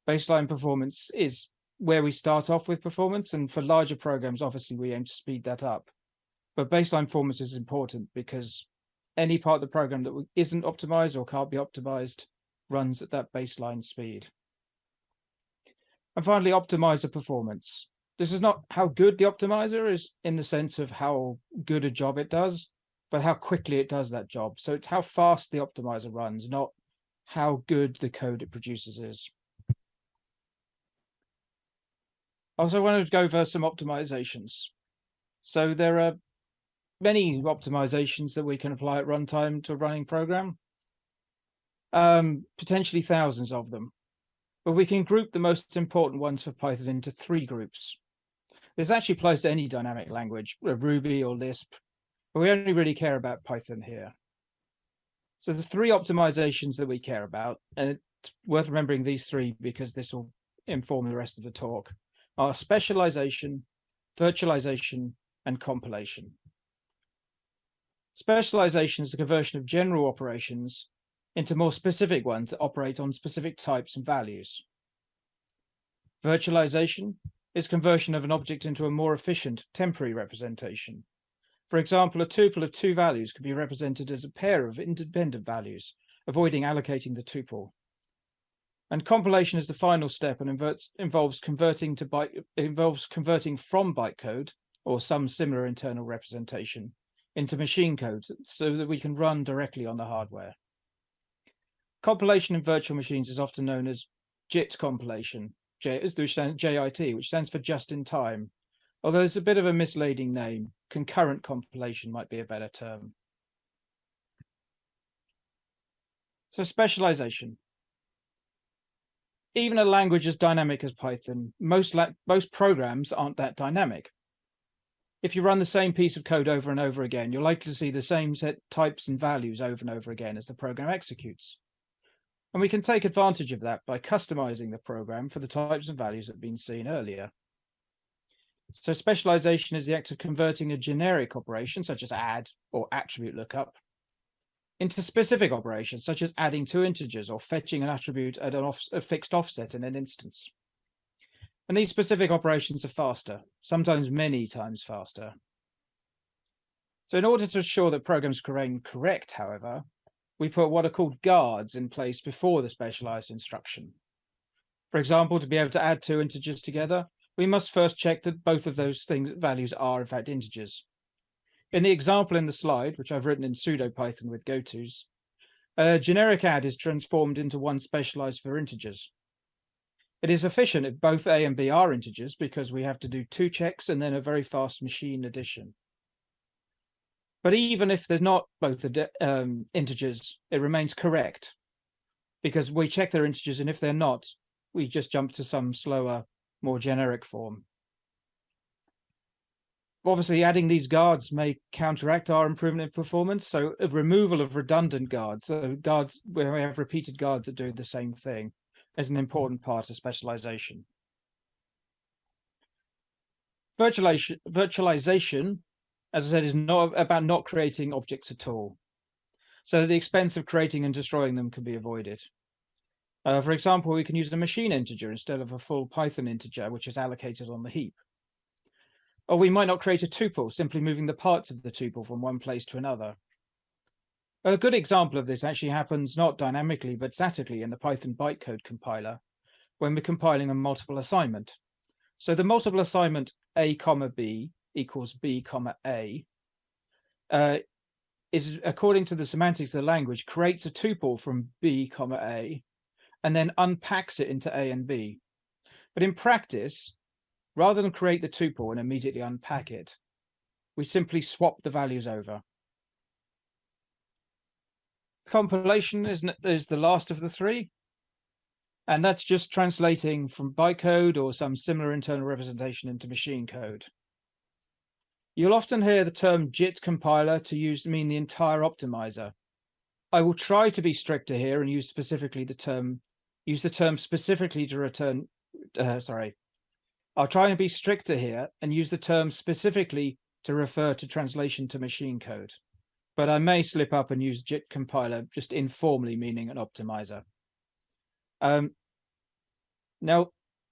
Baseline performance is where we start off with performance. And for larger programs, obviously, we aim to speed that up. But baseline performance is important because any part of the program that isn't optimized or can't be optimized runs at that baseline speed. And finally, optimizer performance. This is not how good the optimizer is in the sense of how good a job it does, but how quickly it does that job. So it's how fast the optimizer runs, not how good the code it produces is. Also wanted to go over some optimizations. So there are many optimizations that we can apply at runtime to a running program. Um, potentially thousands of them. But we can group the most important ones for Python into three groups. This actually applies to any dynamic language, Ruby or Lisp, but we only really care about Python here. So the three optimizations that we care about, and it's worth remembering these three because this will inform the rest of the talk, are specialization, virtualization, and compilation. Specialization is the conversion of general operations into more specific ones that operate on specific types and values. Virtualization is conversion of an object into a more efficient temporary representation. For example, a tuple of two values can be represented as a pair of independent values, avoiding allocating the tuple. And compilation is the final step and inverts, involves converting to byte involves converting from bytecode or some similar internal representation into machine code so that we can run directly on the hardware. Compilation in virtual machines is often known as JIT compilation, which stands, JIT, which stands for just in time. Although it's a bit of a misleading name, concurrent compilation might be a better term. So specialization. Even a language as dynamic as Python, most, most programs aren't that dynamic if you run the same piece of code over and over again, you're likely to see the same set types and values over and over again as the program executes. And we can take advantage of that by customizing the program for the types and values that have been seen earlier. So specialization is the act of converting a generic operation, such as add or attribute lookup, into specific operations, such as adding two integers or fetching an attribute at an off, a fixed offset in an instance. And these specific operations are faster, sometimes many times faster. So in order to ensure that programs remain correct, however, we put what are called guards in place before the specialized instruction. For example, to be able to add two integers together, we must first check that both of those things values are in fact integers. In the example in the slide, which I've written in pseudo-Python with gotos, a generic add is transformed into one specialized for integers. It is efficient if both A and B are integers because we have to do two checks and then a very fast machine addition. But even if they're not both um, integers, it remains correct because we check their integers and if they're not, we just jump to some slower, more generic form. Obviously, adding these guards may counteract our improvement in performance. So a removal of redundant guards, so guards where we have repeated guards that do the same thing is an important part of specialization. Virtualization, virtualization, as I said, is not about not creating objects at all. So the expense of creating and destroying them can be avoided. Uh, for example, we can use a machine integer instead of a full Python integer, which is allocated on the heap. Or we might not create a tuple, simply moving the parts of the tuple from one place to another. A good example of this actually happens not dynamically, but statically in the Python bytecode compiler when we're compiling a multiple assignment. So the multiple assignment A comma B equals B comma A uh, is according to the semantics of the language creates a tuple from B comma A and then unpacks it into A and B. But in practice, rather than create the tuple and immediately unpack it, we simply swap the values over compilation is is the last of the three. And that's just translating from bytecode or some similar internal representation into machine code. You'll often hear the term JIT compiler to use mean the entire optimizer. I will try to be stricter here and use specifically the term, use the term specifically to return, uh, sorry. I'll try and be stricter here and use the term specifically to refer to translation to machine code but I may slip up and use JIT compiler just informally, meaning an optimizer. Um, now,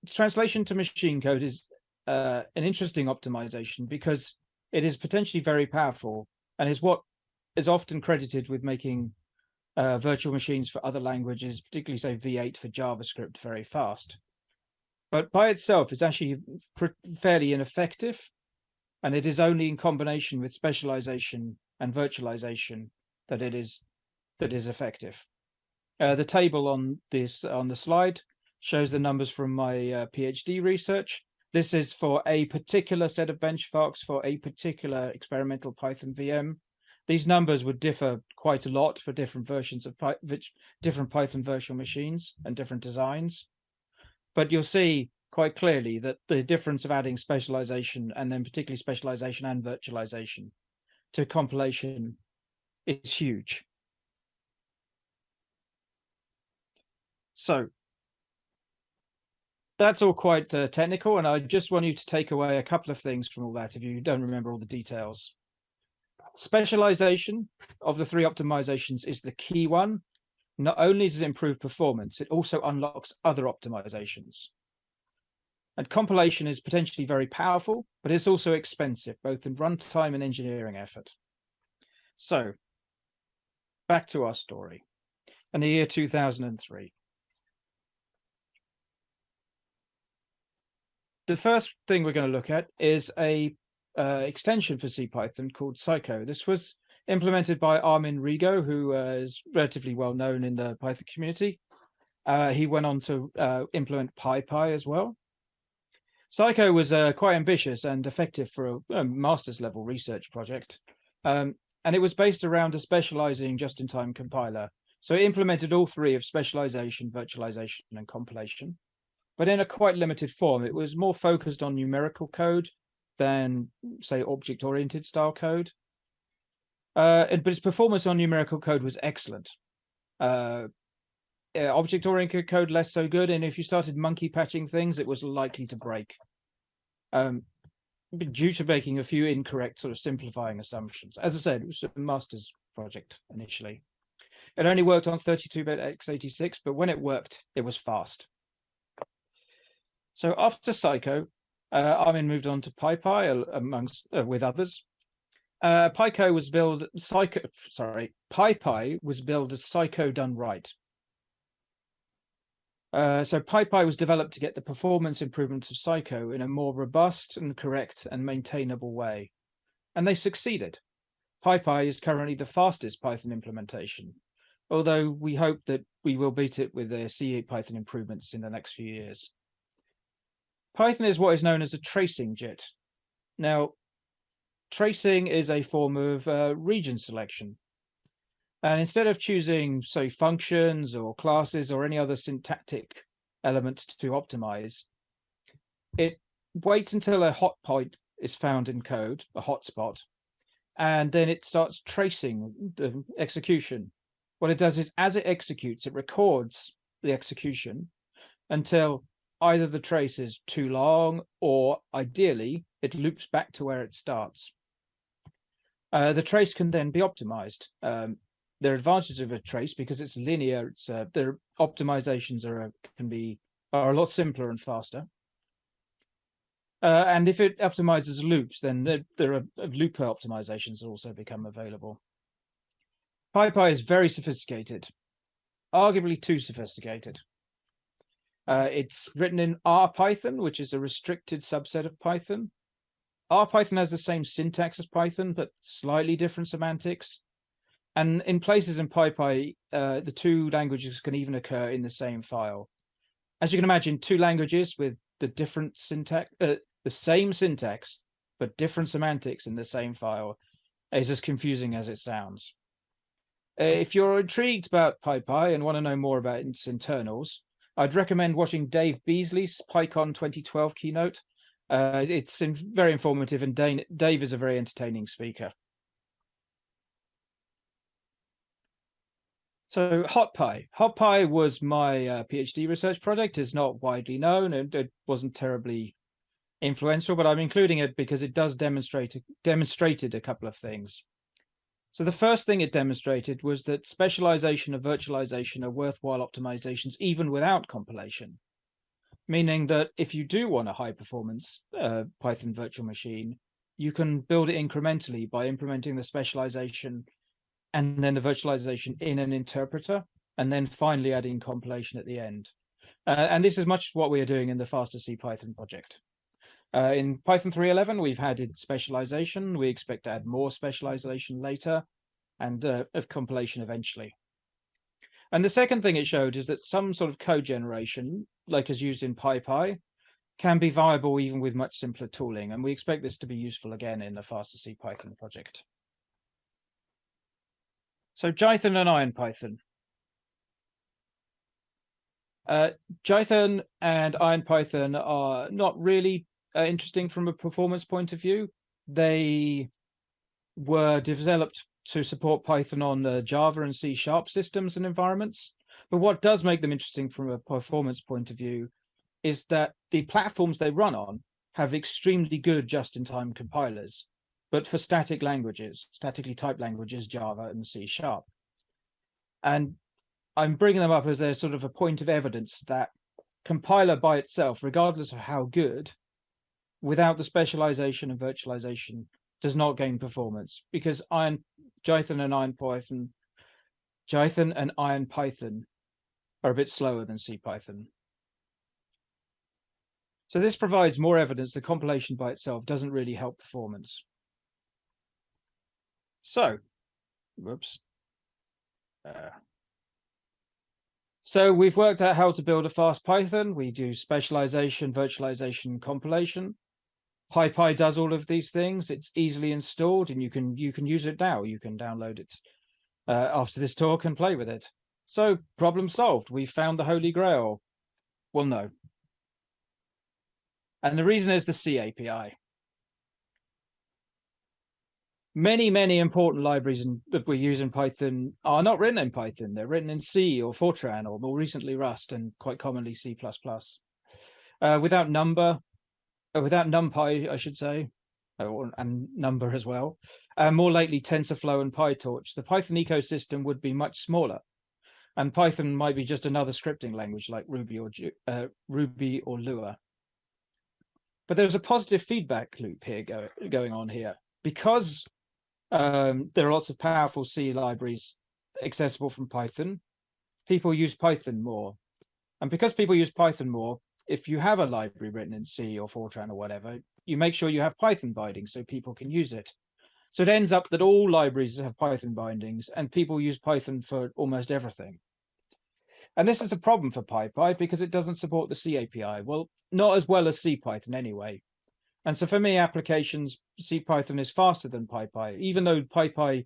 translation to machine code is uh, an interesting optimization because it is potentially very powerful and is what is often credited with making uh, virtual machines for other languages, particularly say V8 for JavaScript, very fast. But by itself, it's actually fairly ineffective, and it is only in combination with specialization and virtualization that it is that is effective. Uh, the table on this on the slide shows the numbers from my uh, PhD research. This is for a particular set of benchmarks for a particular experimental Python VM. These numbers would differ quite a lot for different versions of Py different Python virtual machines and different designs. But you'll see quite clearly that the difference of adding specialization and then particularly specialization and virtualization to compilation is huge. So that's all quite uh, technical, and I just want you to take away a couple of things from all that if you don't remember all the details. Specialization of the three optimizations is the key one. Not only does it improve performance, it also unlocks other optimizations. And compilation is potentially very powerful, but it's also expensive, both in runtime and engineering effort. So back to our story. In the year 2003. The first thing we're going to look at is a uh, extension for CPython called Psyco. This was implemented by Armin Rigo, who uh, is relatively well known in the Python community. Uh, he went on to uh, implement PyPy as well. Psyco was uh, quite ambitious and effective for a, a master's level research project. Um, and it was based around a specializing just-in-time compiler. So it implemented all three of specialization, virtualization, and compilation, but in a quite limited form. It was more focused on numerical code than, say, object-oriented style code. Uh, but its performance on numerical code was excellent. Uh, object-oriented code less so good, and if you started monkey patching things, it was likely to break. Um, due to making a few incorrect sort of simplifying assumptions. As I said, it was a master's project initially. It only worked on 32-bit x86, but when it worked, it was fast. So after Psyco, uh, Armin moved on to PyPy amongst uh, with others. Uh, Pyco was built Psyco, sorry, PyPy was built as Psyco done right. Uh, so PyPy was developed to get the performance improvements of Psyco in a more robust and correct and maintainable way. And they succeeded. PyPy is currently the fastest Python implementation, although we hope that we will beat it with the C8 Python improvements in the next few years. Python is what is known as a tracing JIT. Now, tracing is a form of uh, region selection. And instead of choosing, say, functions or classes or any other syntactic element to optimize, it waits until a hot point is found in code, a hotspot, and then it starts tracing the execution. What it does is as it executes, it records the execution until either the trace is too long or ideally it loops back to where it starts. Uh, the trace can then be optimized. Um, there are advantages of a trace because it's linear. It's uh, their optimizations are uh, can be are a lot simpler and faster. Uh, and if it optimizes loops, then there, there are uh, looper optimizations that also become available. PyPy is very sophisticated, arguably too sophisticated. Uh, it's written in RPython, which is a restricted subset of Python. RPython has the same syntax as Python, but slightly different semantics. And in places in PyPy, uh, the two languages can even occur in the same file. As you can imagine, two languages with the different syntax, uh, the same syntax, but different semantics in the same file is as confusing as it sounds. Uh, if you're intrigued about PyPy and want to know more about its internals, I'd recommend watching Dave Beazley's PyCon 2012 keynote. Uh, it's in, very informative and Dane, Dave is a very entertaining speaker. So HotPy. HotPy was my uh, PhD research project. It's not widely known and it wasn't terribly influential, but I'm including it because it does demonstrate demonstrated a couple of things. So the first thing it demonstrated was that specialization and virtualization are worthwhile optimizations even without compilation, meaning that if you do want a high performance uh, Python virtual machine, you can build it incrementally by implementing the specialization and then the virtualization in an interpreter, and then finally adding compilation at the end. Uh, and this is much what we are doing in the faster C Python project. Uh, in Python 3.11, we've added specialization. We expect to add more specialization later and uh, of compilation eventually. And the second thing it showed is that some sort of code generation, like is used in PyPy, can be viable even with much simpler tooling. And we expect this to be useful again in the faster C Python project. So Jython and IronPython. Uh, Jython and IronPython are not really uh, interesting from a performance point of view. They were developed to support Python on the Java and C Sharp systems and environments, But what does make them interesting from a performance point of view is that the platforms they run on have extremely good just-in-time compilers, but for static languages, statically typed languages, Java and C Sharp. And I'm bringing them up as a sort of a point of evidence that compiler by itself, regardless of how good, without the specialization and virtualization, does not gain performance because Iron Jython and Iron Python, Jython and Iron Python are a bit slower than C Python. So this provides more evidence the compilation by itself doesn't really help performance. So, whoops. Uh, so we've worked out how to build a fast Python. We do specialization, virtualization, compilation. PyPy does all of these things. It's easily installed and you can you can use it now. You can download it uh, after this talk and play with it. So problem solved. We found the holy grail. Well, no. And the reason is the C API. Many, many important libraries in, that we use in Python are not written in Python. They're written in C or Fortran or more recently Rust and quite commonly C++. Uh, without Numba, without NumPy, I should say, uh, and Numba as well, uh, more lately TensorFlow and PyTorch, the Python ecosystem would be much smaller. And Python might be just another scripting language like Ruby or uh, Ruby or Lua. But there's a positive feedback loop here go, going on here. Because um, there are lots of powerful C libraries accessible from Python, people use Python more. And because people use Python more, if you have a library written in C or Fortran or whatever, you make sure you have Python bindings so people can use it. So it ends up that all libraries have Python bindings and people use Python for almost everything. And this is a problem for PyPy because it doesn't support the C API. Well, not as well as C Python anyway. And so for many applications, C Python is faster than PyPy, even though PyPy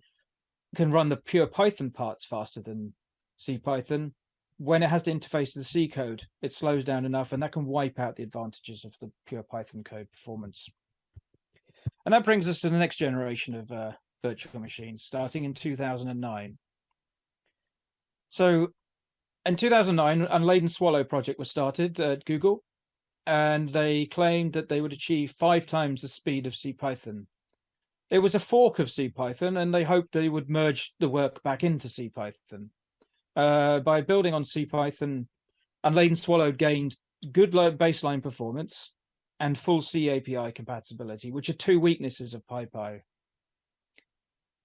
can run the pure Python parts faster than C Python when it has to interface to the C code, it slows down enough and that can wipe out the advantages of the pure Python code performance. And that brings us to the next generation of uh, virtual machines, starting in 2009. So in 2009, Unladen Swallow project was started at Google, and they claimed that they would achieve five times the speed of CPython. It was a fork of CPython, and they hoped they would merge the work back into CPython. Uh, by building on CPython, Unladen Swallow gained good baseline performance and full C API compatibility, which are two weaknesses of PyPy.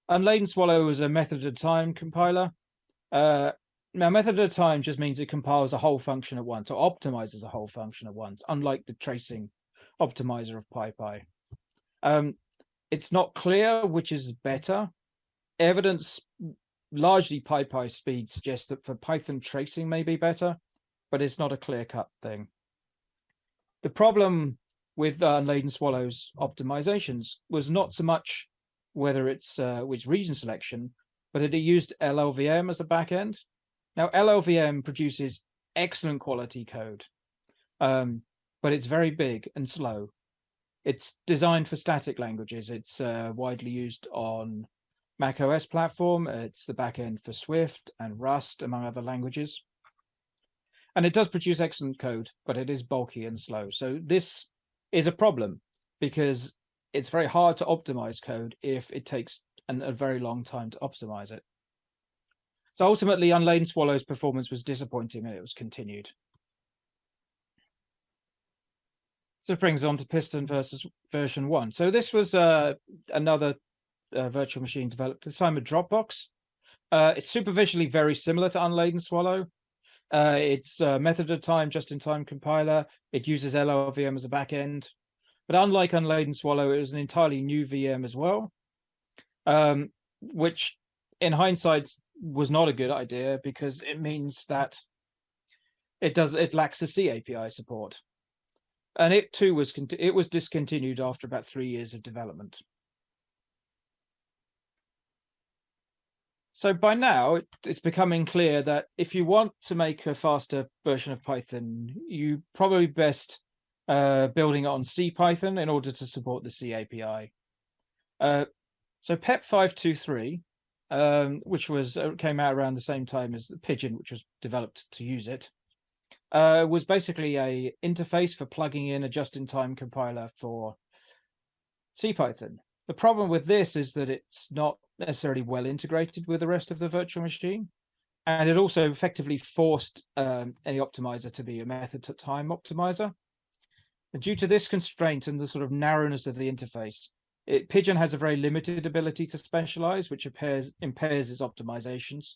Unladen Swallow is a method a time compiler. Uh, now, method a time just means it compiles a whole function at once or optimizes a whole function at once, unlike the tracing optimizer of PyPy. Um, it's not clear which is better. Evidence largely PyPy speed suggests that for Python tracing may be better, but it's not a clear-cut thing. The problem with uh, Unladen Swallow's optimizations was not so much whether it's uh, which region selection, but that it used LLVM as a backend. Now, LLVM produces excellent quality code, um, but it's very big and slow. It's designed for static languages. It's uh, widely used on Mac OS platform. It's the backend for Swift and Rust, among other languages. And it does produce excellent code, but it is bulky and slow. So this is a problem because it's very hard to optimize code if it takes an, a very long time to optimize it. So ultimately, Unladen Swallow's performance was disappointing and it was continued. So it brings on to Pyston versus version one. So this was uh, another uh, virtual machine developed this time with Dropbox. Uh, it's superficially very similar to Unladen Swallow. Uh, it's a method of time, just-in-time compiler. It uses LLVM as a backend. But unlike Unladen Swallow, it was an entirely new VM as well, um, which in hindsight was not a good idea because it means that it does it lacks the C API support. And it too was it was discontinued after about three years of development. So by now, it's becoming clear that if you want to make a faster version of Python, you probably best uh, building it on C Python in order to support the C API. Uh, so PEP523 um, which was uh, came out around the same time as the Pyjion, which was developed to use it, uh, was basically a interface for plugging in a just-in-time compiler for CPython. The problem with this is that it's not necessarily well integrated with the rest of the virtual machine. And it also effectively forced um, any optimizer to be a method to time optimizer. And due to this constraint and the sort of narrowness of the interface, it, Pyjion has a very limited ability to specialize, which impairs, impairs its optimizations.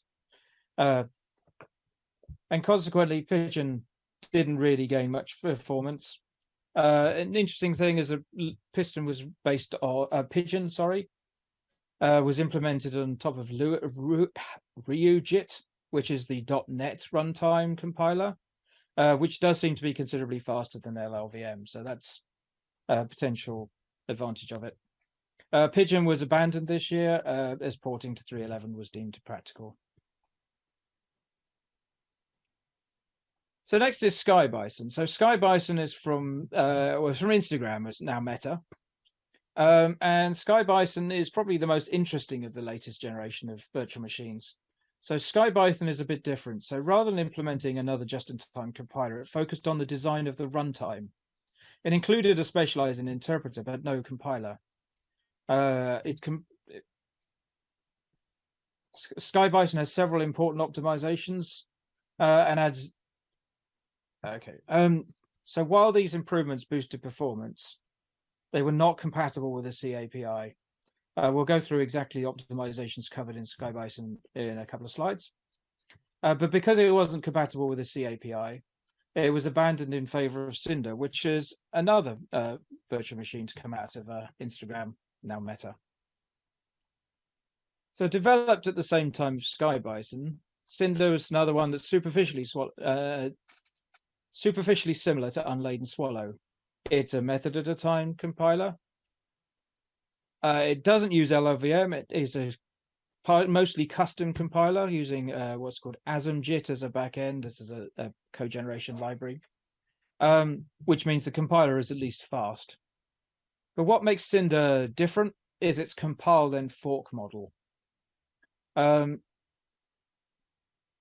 Uh, and consequently, Pyjion didn't really gain much performance. Uh, an interesting thing is a Pyston was based on uh, Pyjion, sorry, uh, was implemented on top of RyuJIT, which is the .NET runtime compiler, uh, which does seem to be considerably faster than LLVM. So that's a potential advantage of it. Uh, Pyjion was abandoned this year uh, as porting to 3.11 was deemed practical. So next is Sky Bison. So Sky Bison is from uh, was from Instagram, it's now Meta. Um, and Sky Bison is probably the most interesting of the latest generation of virtual machines. So Sky Bison is a bit different. So rather than implementing another just-in-time compiler, it focused on the design of the runtime. It included a specializing interpreter, but no compiler. Uh, it, com it Sky Bison has several important optimizations uh, and adds Okay. Um, so while these improvements boosted performance, they were not compatible with the C API. Uh, we'll go through exactly the optimizations covered in SkyBison in a couple of slides. Uh, but because it wasn't compatible with the C API, it was abandoned in favor of Cinder, which is another uh, virtual machine to come out of uh, Instagram, now Meta. So developed at the same time as SkyBison, Cinder is another one that superficially uh, superficially similar to Unladen Swallow. It's a method at a time compiler. Uh, it doesn't use LLVM. It is a mostly custom compiler using uh, what's called ASMJIT as a backend. This is a, a code generation library, um, which means the compiler is at least fast. But what makes Cinder different is its compile then fork model. Um,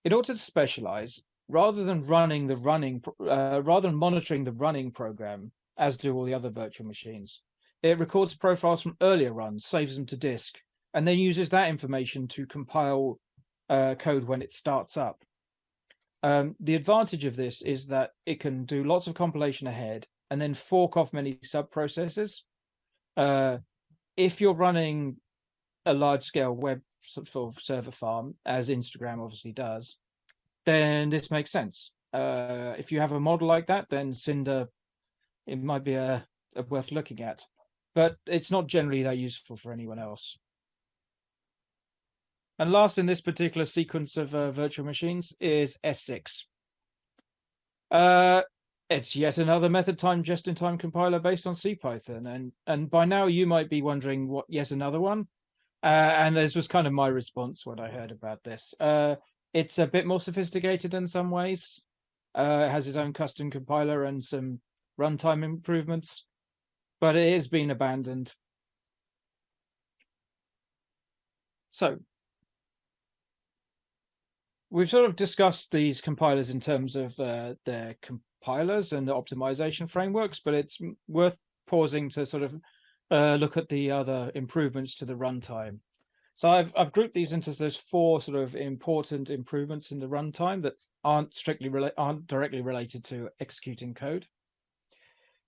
in order to specialize, rather than running the running, uh, rather than monitoring the running program, as do all the other virtual machines, it records profiles from earlier runs, saves them to disk, and then uses that information to compile uh, code when it starts up. Um, the advantage of this is that it can do lots of compilation ahead and then fork off many sub-processes. Uh, if you're running a large-scale web sort of server farm, as Instagram obviously does, then this makes sense. Uh, if you have a model like that, then Cinder, it might be a, a worth looking at, but it's not generally that useful for anyone else. And last in this particular sequence of uh, virtual machines is S6. Uh, it's yet another method time just-in-time compiler based on CPython. And, and by now you might be wondering what yet another one. Uh, and this was kind of my response when I heard about this. It's a bit more sophisticated in some ways. Uh, it has its own custom compiler and some runtime improvements, but it has been abandoned. So we've sort of discussed these compilers in terms of uh, their compilers and the optimization frameworks, but it's worth pausing to sort of uh, look at the other improvements to the runtime. So I've I've grouped these into those four sort of important improvements in the runtime that aren't strictly aren't directly related to executing code.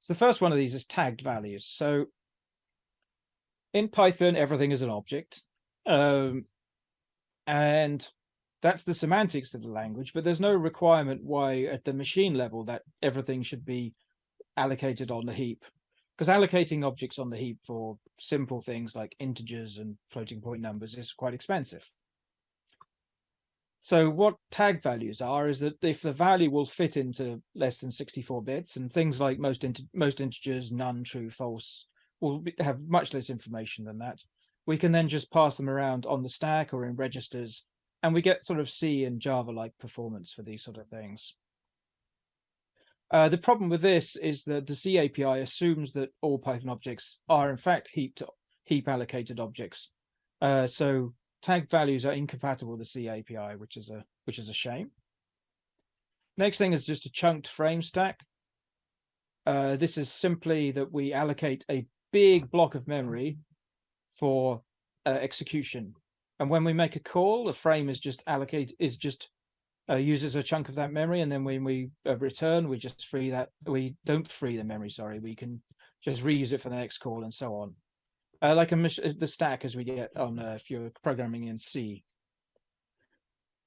So the first one of these is tagged values. So in Python, everything is an object. Um, and that's the semantics of the language, but there's no requirement why at the machine level that everything should be allocated on the heap because allocating objects on the heap for simple things like integers and floating point numbers is quite expensive. So what tag values are is that if the value will fit into less than 64 bits and things like most int most integers, none, true, false, will be, have much less information than that. We can then just pass them around on the stack or in registers, and we get sort of C and Java-like performance for these sort of things. Uh, the problem with this is that the C API assumes that all Python objects are in fact heaped heap allocated objects. Uh, so tag values are incompatible with the C API, which is a which is a shame. Next thing is just a chunked frame stack. Uh, this is simply that we allocate a big block of memory for uh, execution. And when we make a call, the frame is just allocate is just uh, uses a chunk of that memory, and then when we uh, return, we just free that. We don't free the memory. Sorry, we can just reuse it for the next call and so on. Uh, like a the stack as we get on uh, if you're programming in C.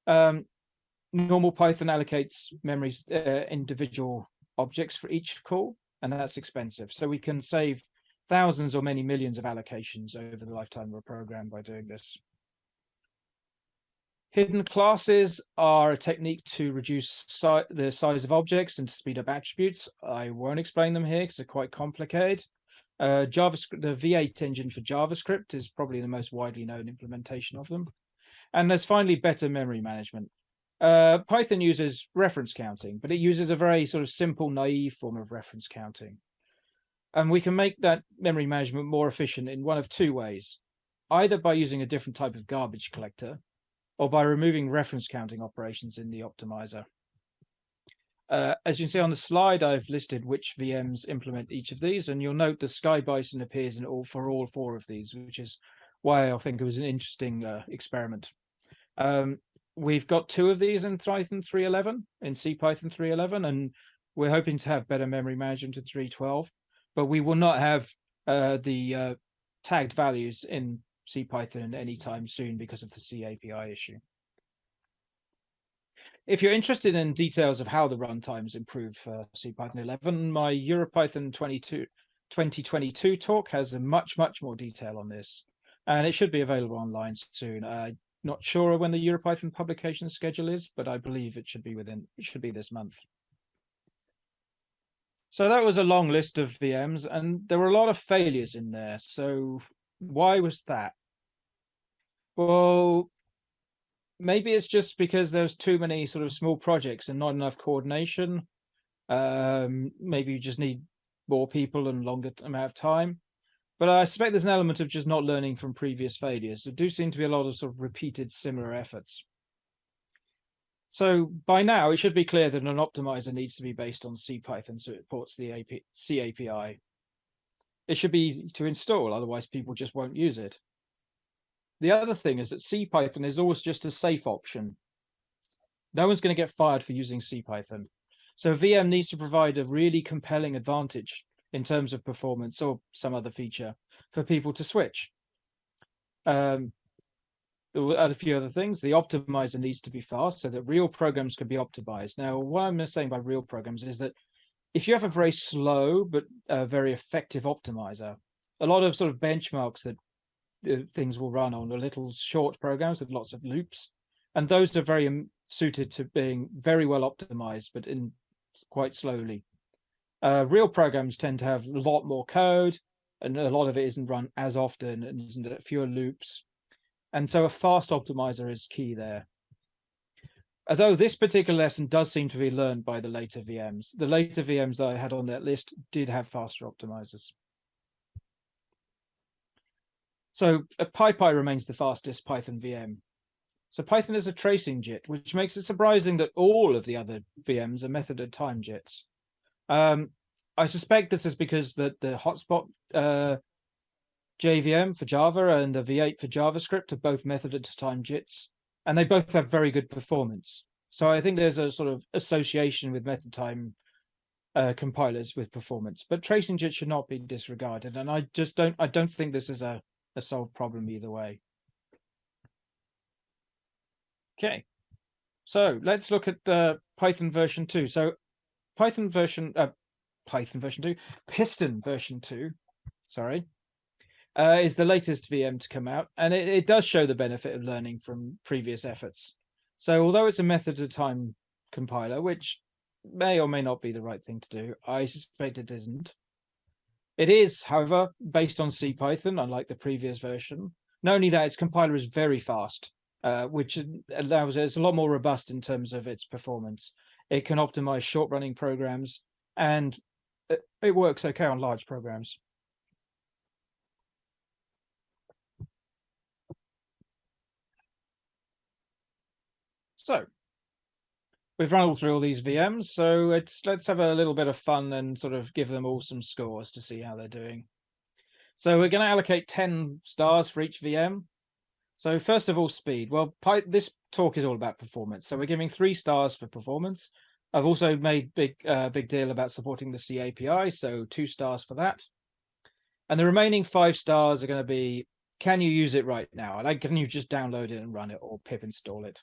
Um, normal Python allocates memories uh, individual objects for each call, and that's expensive. So we can save thousands or many millions of allocations over the lifetime of a program by doing this. Hidden classes are a technique to reduce si the size of objects and to speed up attributes. I won't explain them here because they're quite complicated. Uh, JavaScript, the V8 engine for JavaScript is probably the most widely known implementation of them. And there's finally better memory management. Uh, Python uses reference counting, but it uses a very sort of simple, naive form of reference counting. And we can make that memory management more efficient in one of two ways, either by using a different type of garbage collector, or by removing reference counting operations in the optimizer. Uh, as you can see on the slide, I've listed which VMs implement each of these, and you'll note the Sky Bison appears in all for all four of these, which is why I think it was an interesting uh, experiment. Um, we've got two of these in Python 3.11, in CPython 3.11, and we're hoping to have better memory management in 3.12, but we will not have uh, the uh, tagged values in CPython anytime soon because of the C API issue. If you're interested in details of how the runtimes improve for CPython 11, my EuroPython 22, 2022 talk has a much, much more detail on this, and it should be available online soon. I'm not sure when the EuroPython publication schedule is, but I believe it should be within, it should be this month. So that was a long list of VMs, and there were a lot of failures in there. So why was that? Well, maybe it's just because there's too many sort of small projects and not enough coordination. Um, maybe you just need more people and longer amount of time. But I suspect there's an element of just not learning from previous failures. There do seem to be a lot of sort of repeated similar efforts. So by now, it should be clear that an optimizer needs to be based on CPython so it ports the AP, C API. It should be easy to install, otherwise people just won't use it. The other thing is that CPython is always just a safe option. No one's going to get fired for using CPython. So VM needs to provide a really compelling advantage in terms of performance or some other feature for people to switch. Um, add a few other things. The optimizer needs to be fast so that real programs can be optimized. Now, what I'm saying by real programs is that if you have a very slow but uh, very effective optimizer, a lot of sort of benchmarks that things will run on are little short programs with lots of loops. And those are very um, suited to being very well optimized, but in quite slowly. Uh, real programs tend to have a lot more code and a lot of it isn't run as often and isn't fewer loops. And so a fast optimizer is key there. Although this particular lesson does seem to be learned by the later VMs. The later VMs that I had on that list did have faster optimizers. So uh, PyPy remains the fastest Python VM. So Python is a tracing JIT, which makes it surprising that all of the other VMs are method at time JITs. Um, I suspect this is because that the hotspot uh, JVM for Java and the V8 for JavaScript are both method at time JITs, and they both have very good performance. So I think there's a sort of association with method time uh, compilers with performance, but tracing JIT should not be disregarded. And I just don't, I don't think this is a a solved problem either way. Okay, so let's look at uh, Python version 2. So Python version, uh, Python version 2, Pyston version 2, sorry, uh, is the latest VM to come out. And it, it does show the benefit of learning from previous efforts. So although it's a method of time compiler, which may or may not be the right thing to do, I suspect it isn't. It is, however, based on CPython, unlike the previous version. Not only that, its compiler is very fast, uh, which allows it, it's a lot more robust in terms of its performance. It can optimize short running programs and it, it works okay on large programs. So we've run all through all these VMs, so it's let's have a little bit of fun and sort of give them all some scores to see how they're doing. So we're going to allocate 10 stars for each VM. So first of all, speed. Well, this talk is all about performance. So we're giving three stars for performance. I've also made big uh, big deal about supporting the C API, so two stars for that. And the remaining five stars are going to be, can you use it right now? Like, can you just download it and run it or pip install it?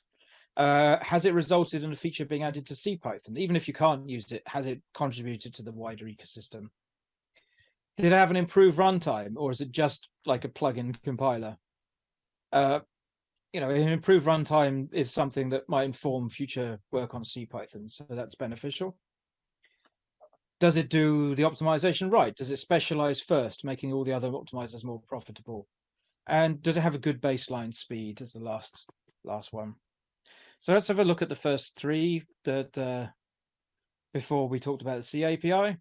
Uh, has it resulted in a feature being added to CPython? Even if you can't use it, has it contributed to the wider ecosystem? Did it have an improved runtime or is it just like a plugin compiler? uh, you know, an improved runtime is something that might inform future work on CPython, so that's beneficial. Does it do the optimization right? Does it specialize first, making all the other optimizers more profitable? And does it have a good baseline speed as the last last one? So let's have a look at the first three that uh, before we talked about the C API.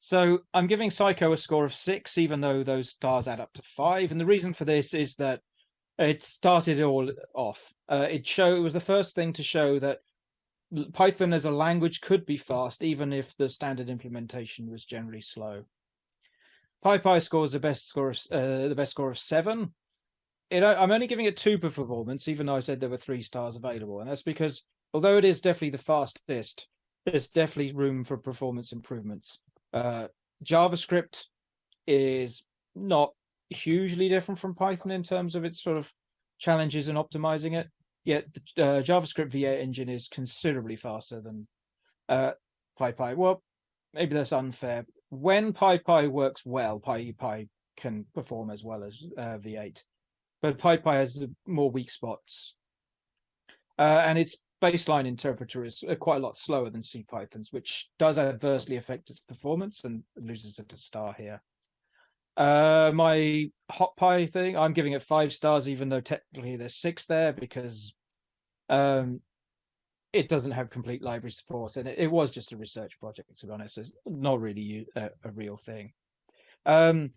So I'm giving Psyco a score of six, even though those stars add up to five. And the reason for this is that it started it all off. Uh, it show it was the first thing to show that Python as a language could be fast, even if the standard implementation was generally slow. PyPy scores the best score of uh, the best score of seven. It, I'm only giving it two for performance, even though I said there were three stars available, and that's because although it is definitely the fastest, there's definitely room for performance improvements. Uh, JavaScript is not hugely different from Python in terms of its sort of challenges in optimizing it. Yet the uh, JavaScript V8 engine is considerably faster than uh, PyPy. Well, maybe that's unfair. When PyPy works well, PyPy can perform as well as uh, V8, but PyPy has more weak spots. Uh, and its baseline interpreter is uh, quite a lot slower than C CPython's, which does adversely affect its performance and loses it a star here. Uh, my HotPy thing, I'm giving it five stars, even though technically there's six there because um, it doesn't have complete library support, and it, it was just a research project. To be honest, it's not really a, a real thing. Um,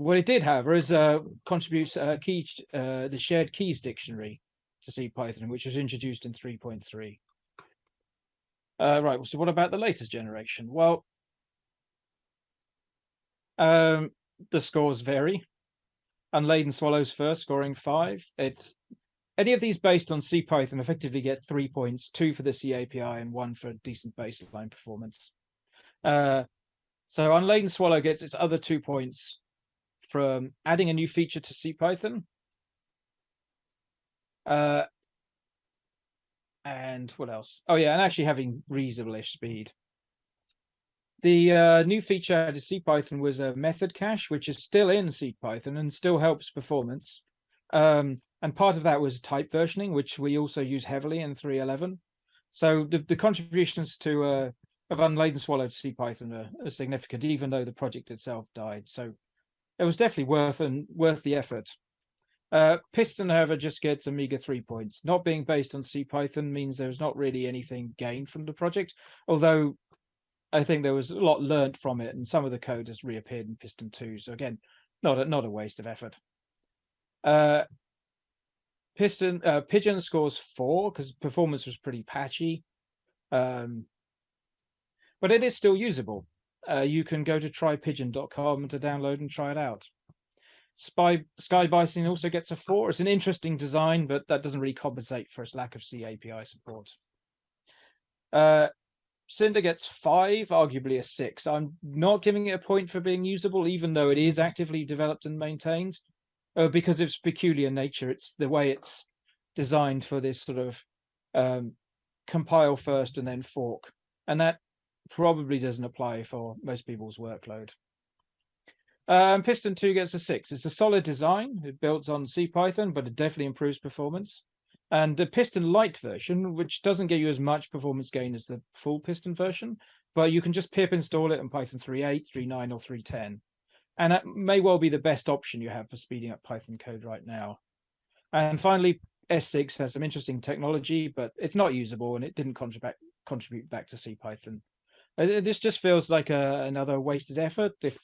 what it did, however, is uh, contributes uh, key uh, the shared keys dictionary to C Python, which was introduced in 3.3. Uh, right. So, what about the latest generation? Well, um, the scores vary. Unladen Swallows first, scoring five. It's any of these based on CPython effectively get three points, two for the C API and one for decent baseline performance. Uh, so Unladen Swallow gets its other two points from adding a new feature to CPython. Uh, and what else? Oh yeah, and actually having reasonable-ish speed. The uh, new feature added to CPython was a method cache, which is still in CPython and still helps performance. Um, and part of that was type versioning, which we also use heavily in 3.11. So the, the contributions to uh, of Unladen Swallow to CPython are, are significant, even though the project itself died. So it was definitely worth and worth the effort. Uh, Pyston, however, just gets a meager three points. Not being based on CPython means there's not really anything gained from the project, although I think there was a lot learned from it, and some of the code has reappeared in Pyston 2. So again, not a, not a waste of effort. Uh, Pyston uh, Pyjion scores four because performance was pretty patchy, um, but it is still usable. Uh, you can go to trypyjion.com to download and try it out. Spy Sky Bison also gets a four. It's an interesting design, but that doesn't really compensate for its lack of C API support. Uh, Cinder gets five, arguably a six. I'm not giving it a point for being usable, even though it is actively developed and maintained, uh, because of its peculiar nature. It's the way it's designed for this sort of um, compile first and then fork, and that probably doesn't apply for most people's workload. Um, Pyston 2 gets a 6. It's a solid design. It builds on CPython, but it definitely improves performance and the Pyston light version, which doesn't give you as much performance gain as the full Pyston version, but you can just pip install it in Python 3.8, 3.9, or 3.10. And that may well be the best option you have for speeding up Python code right now. And finally, S6 has some interesting technology, but it's not usable and it didn't contribute contribute back to CPython. This just feels like a, another wasted effort. If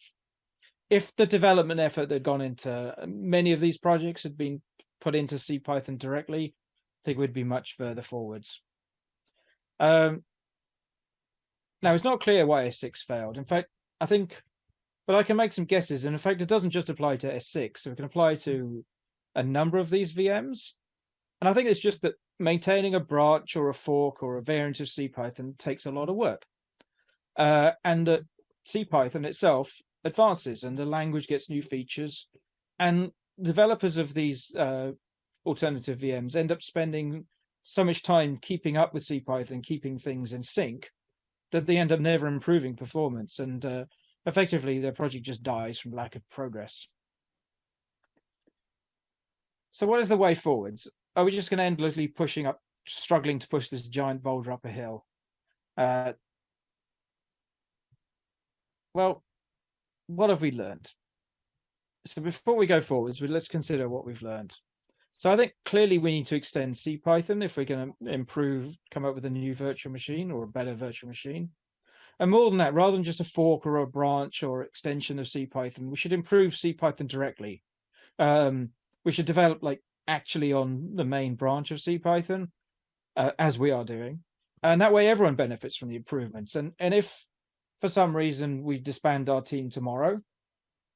if the development effort that had gone into many of these projects had been put into CPython directly, I think we'd be much further forwards. Um, now it's not clear why S6 failed. In fact, I think, but I can make some guesses. And in fact, it doesn't just apply to S6, so it can apply to a number of these VMs. And I think it's just that maintaining a branch or a fork or a variant of CPython takes a lot of work. Uh, and that CPython itself advances and the language gets new features. And developers of these uh, alternative VMs end up spending so much time keeping up with CPython, keeping things in sync, that they end up never improving performance. And uh, effectively, their project just dies from lack of progress. So what is the way forwards? Are we just going to endlessly pushing up, struggling to push this giant boulder up a hill? Uh, well, what have we learned? So before we go forwards, let's consider what we've learned. So I think clearly we need to extend CPython if we're going to improve, come up with a new virtual machine or a better virtual machine. And more than that, rather than just a fork or a branch or extension of CPython, we should improve CPython directly. Um, we should develop like actually on the main branch of CPython, uh, as we are doing. And that way everyone benefits from the improvements. And, and if for some reason we disband our team tomorrow,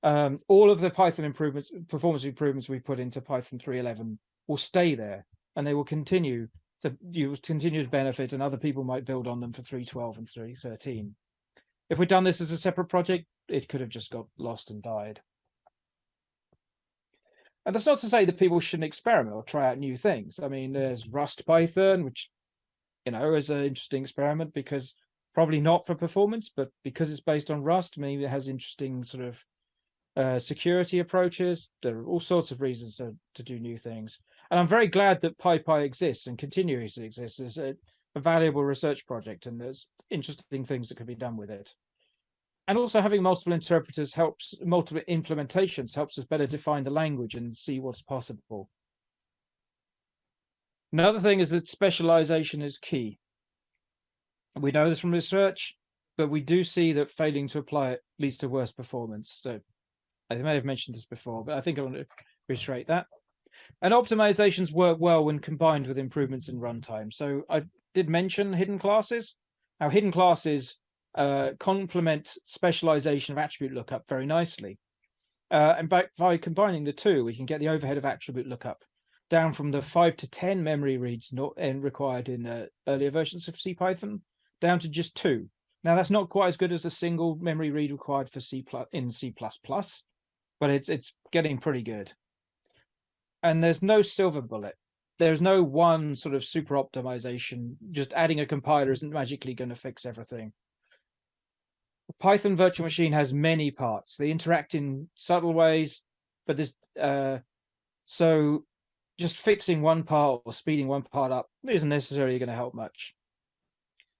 um, all of the Python improvements, performance improvements we put into Python 3.11 will stay there and they will continue to you continue to benefit and other people might build on them for 3.12 and 3.13. If we'd done this as a separate project, it could have just got lost and died. And that's not to say that people shouldn't experiment or try out new things. I mean, there's RustPython, which, you know, is an interesting experiment because probably not for performance, but because it's based on Rust, maybe it has interesting sort of uh, security approaches. There are all sorts of reasons to, to do new things. And I'm very glad that PyPy exists and continues to exist as a, a valuable research project and there's interesting things that can be done with it. And also having multiple interpreters helps, multiple implementations helps us better define the language and see what's possible. Another thing is that specialization is key. We know this from research, but we do see that failing to apply it leads to worse performance. So I may have mentioned this before, but I think I want to reiterate that. And optimizations work well when combined with improvements in runtime. So I did mention hidden classes. Now, hidden classes uh, complement specialization of attribute lookup very nicely. Uh, and by, by combining the two, we can get the overhead of attribute lookup down from the five to 10 memory reads not in, required in uh, earlier versions of CPython down to just two. Now, that's not quite as good as a single memory read required for C plus in C++, but it's it's getting pretty good. And there's no silver bullet. There's no one sort of super optimization. Just adding a compiler isn't magically going to fix everything. Python virtual machine has many parts. They interact in subtle ways, but there's uh, so just fixing one part or speeding one part up isn't necessarily going to help much.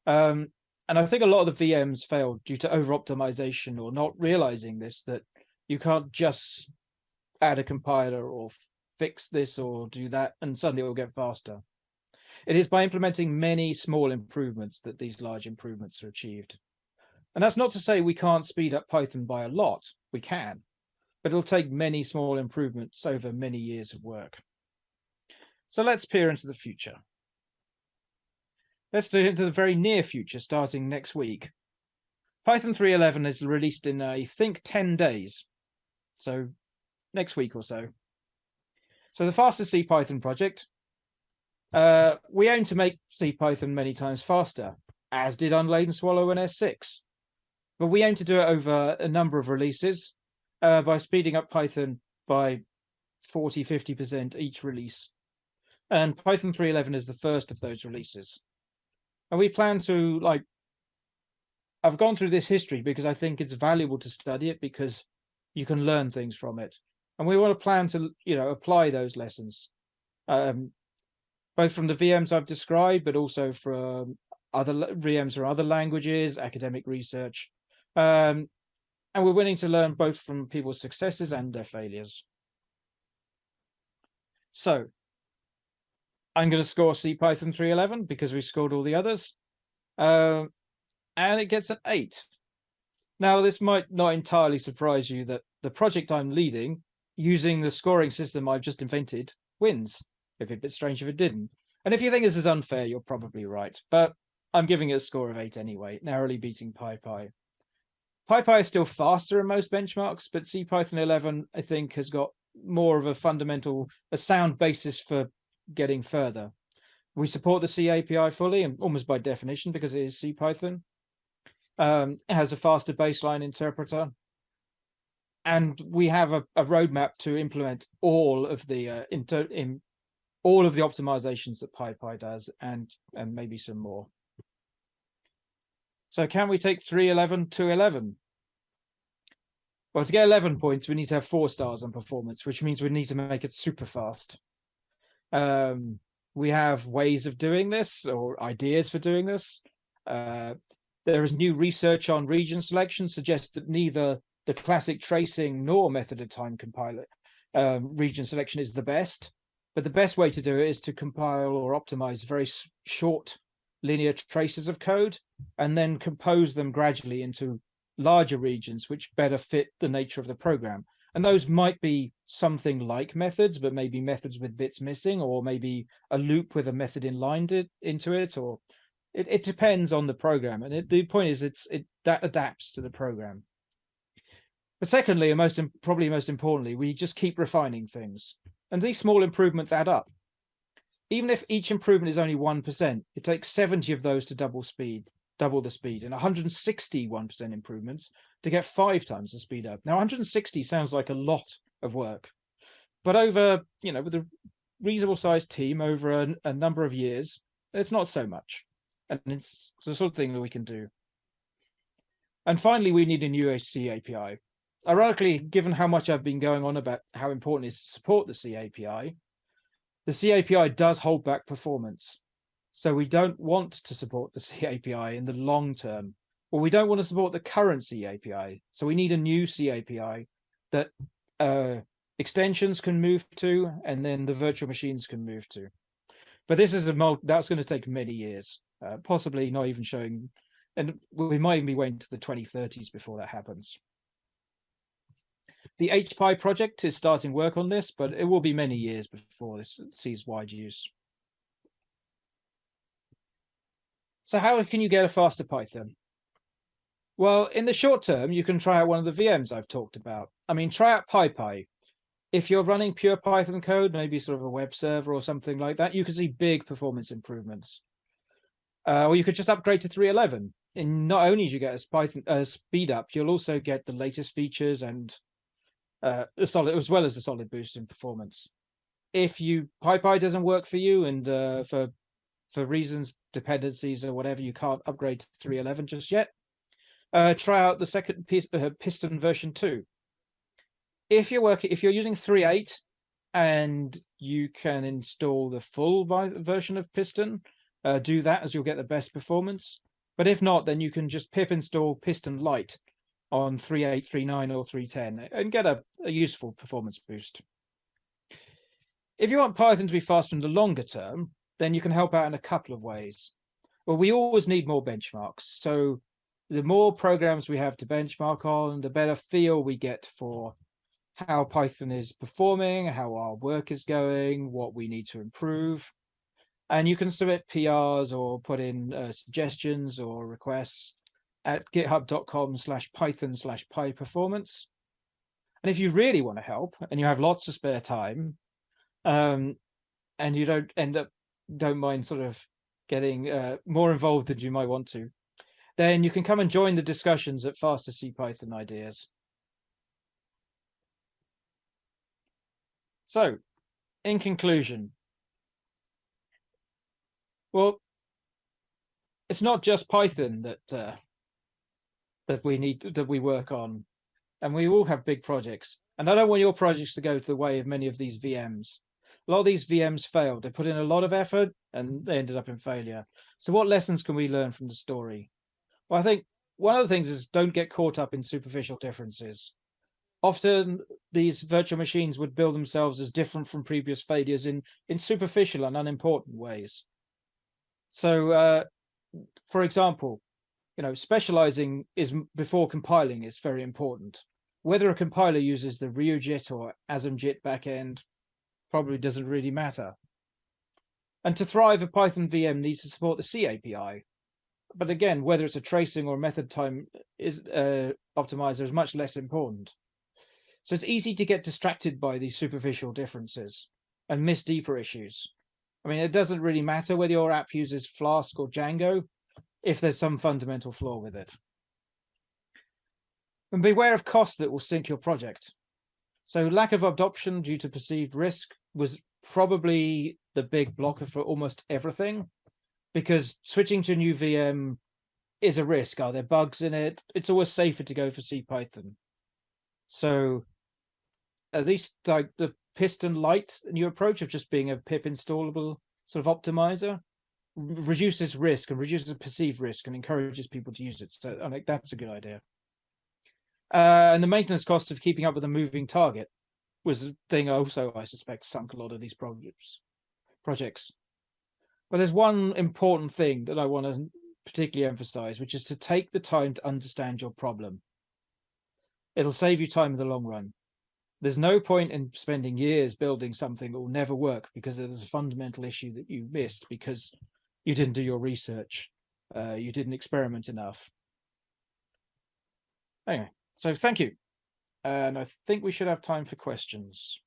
Um, and I think a lot of the VMs failed due to over optimization or not realizing this, that you can't just add a compiler or fix this or do that and suddenly it will get faster. It is by implementing many small improvements that these large improvements are achieved. And that's not to say we can't speed up Python by a lot. We can, but it'll take many small improvements over many years of work. So let's peer into the future. Let's look into the very near future, starting next week. Python 3.11 is released in, I think, 10 days. So next week or so. So the Faster CPython project, uh, we aim to make CPython many times faster, as did Unladen Swallow and S6. But we aim to do it over a number of releases uh, by speeding up Python by 40, 50% each release. And Python 3.11 is the first of those releases. And we plan to like, I've gone through this history because I think it's valuable to study it because you can learn things from it. And we want to plan to, you know, apply those lessons, um, both from the VMs I've described, but also from other VMs or other languages, academic research. Um, and we're willing to learn both from people's successes and their failures. So I'm going to score CPython 311 because we scored all the others. Uh, and it gets an eight. Now, this might not entirely surprise you that the project I'm leading, using the scoring system I've just invented, wins. It'd be a bit strange if it didn't. And if you think this is unfair, you're probably right. But I'm giving it a score of eight anyway, narrowly beating PyPy. PyPy is still faster in most benchmarks, but CPython 11, I think, has got more of a fundamental, a sound basis for getting further. We support the C API fully, and almost by definition, because it is CPython. Um, it has a faster baseline interpreter. And we have a, a roadmap to implement all of the uh, inter, in all of the optimizations that PyPy does, and and maybe some more. So can we take 311 to 11? Well, to get 11 points, we need to have four stars on performance, which means we need to make it super fast. Um, we have ways of doing this or ideas for doing this. Uh, there is new research on region selection suggests that neither the classic tracing nor method of time compiler um, region selection is the best. But the best way to do it is to compile or optimize very short linear traces of code and then compose them gradually into larger regions which better fit the nature of the program. And those might be something like methods, but maybe methods with bits missing, or maybe a loop with a method inlined it, into it, or it, it depends on the program. And it, the point is, it's it that adapts to the program. But secondly, and most probably most importantly, we just keep refining things, and these small improvements add up. Even if each improvement is only one percent, it takes seventy of those to double speed double the speed and 161% improvements to get five times the speed up. Now 160 sounds like a lot of work, but over, you know, with a reasonable sized team over a, a number of years, it's not so much. And it's the sort of thing that we can do. And finally, we need a new C API. Ironically, given how much I've been going on about how important it is to support the C API, the C API does hold back performance. So we don't want to support the C API in the long term, or we don't want to support the current C API. So we need a new C API that uh, extensions can move to, and then the virtual machines can move to. But this is a that's going to take many years, uh, possibly not even showing, and we might even be waiting to the 2030s before that happens. The HPy project is starting work on this, but it will be many years before this sees wide use. So how can you get a faster Python? Well, in the short term, you can try out one of the VMs I've talked about. I mean, try out PyPy. If you're running pure Python code, maybe sort of a web server or something like that, you can see big performance improvements. Uh, or you could just upgrade to 311. And not only do you get a Python uh, speed up, you'll also get the latest features and uh, a solid, as well as a solid boost in performance. If you PyPy doesn't work for you, and uh, for for reasons, dependencies or whatever, you can't upgrade to 311 just yet. Uh, try out the second uh, Pyston version 2. If you're working, if you're using 3.8 and you can install the full version of Pyston, uh, do that as you'll get the best performance. But if not, then you can just pip install Pyston light on 3.8, 3.9 or 3.10 and get a, a useful performance boost. If you want Python to be faster in the longer term, then you can help out in a couple of ways. Well, we always need more benchmarks. So the more programs we have to benchmark on, the better feel we get for how Python is performing, how our work is going, what we need to improve. And you can submit PRs or put in uh, suggestions or requests at github.com slash python slash pyperformance. And if you really want to help and you have lots of spare time, um, and you don't end up don't mind sort of getting uh, more involved than you might want to, then you can come and join the discussions at Faster CPython Ideas. So, in conclusion, well, it's not just Python that uh, that we need that we work on, and we all have big projects. And I don't want your projects to go to the way of many of these VMs a lot of these VMs failed. They put in a lot of effort and they ended up in failure. So what lessons can we learn from the story? Well, I think one of the things is don't get caught up in superficial differences. Often these virtual machines would build themselves as different from previous failures in, in superficial and unimportant ways. So, uh, for example, you know, specializing is before compiling is very important. Whether a compiler uses the RyuJIT or ASMJIT backend probably doesn't really matter. And to thrive, a Python VM needs to support the C API. But again, whether it's a tracing or method time is uh, optimizer is much less important. So it's easy to get distracted by these superficial differences and miss deeper issues. I mean, it doesn't really matter whether your app uses Flask or Django if there's some fundamental flaw with it. And beware of cost that will sink your project. So lack of adoption due to perceived risk was probably the big blocker for almost everything because switching to a new VM is a risk. Are there bugs in it? It's always safer to go for C Python. So at least like the Pyston Light new approach of just being a pip installable sort of optimizer reduces risk and reduces perceived risk and encourages people to use it. So I think that's a good idea. Uh, and the maintenance cost of keeping up with a moving target was the thing also, I suspect, sunk a lot of these projects. projects. But there's one important thing that I want to particularly emphasize, which is to take the time to understand your problem. It'll save you time in the long run. There's no point in spending years building something that will never work because there's a fundamental issue that you missed because you didn't do your research. Uh, you didn't experiment enough. Anyway, so thank you. And I think we should have time for questions.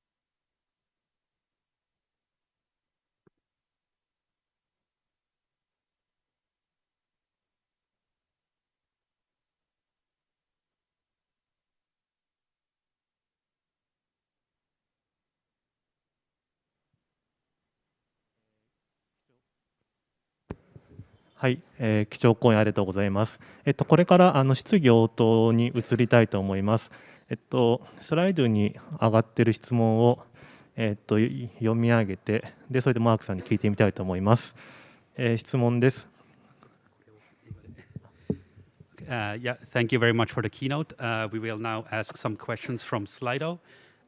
はい、えー、基調講演ありがとうございます。えっと、これからあの質疑応答に移りたいと思います。えっと、スライドに上がってる質問を、えっと、読み上げてで、それでマークさんに聞いてみたいと思います。えー、質問です。Uh, yeah, thank you very much for the keynote. Uh, we will now ask some questions from Slido.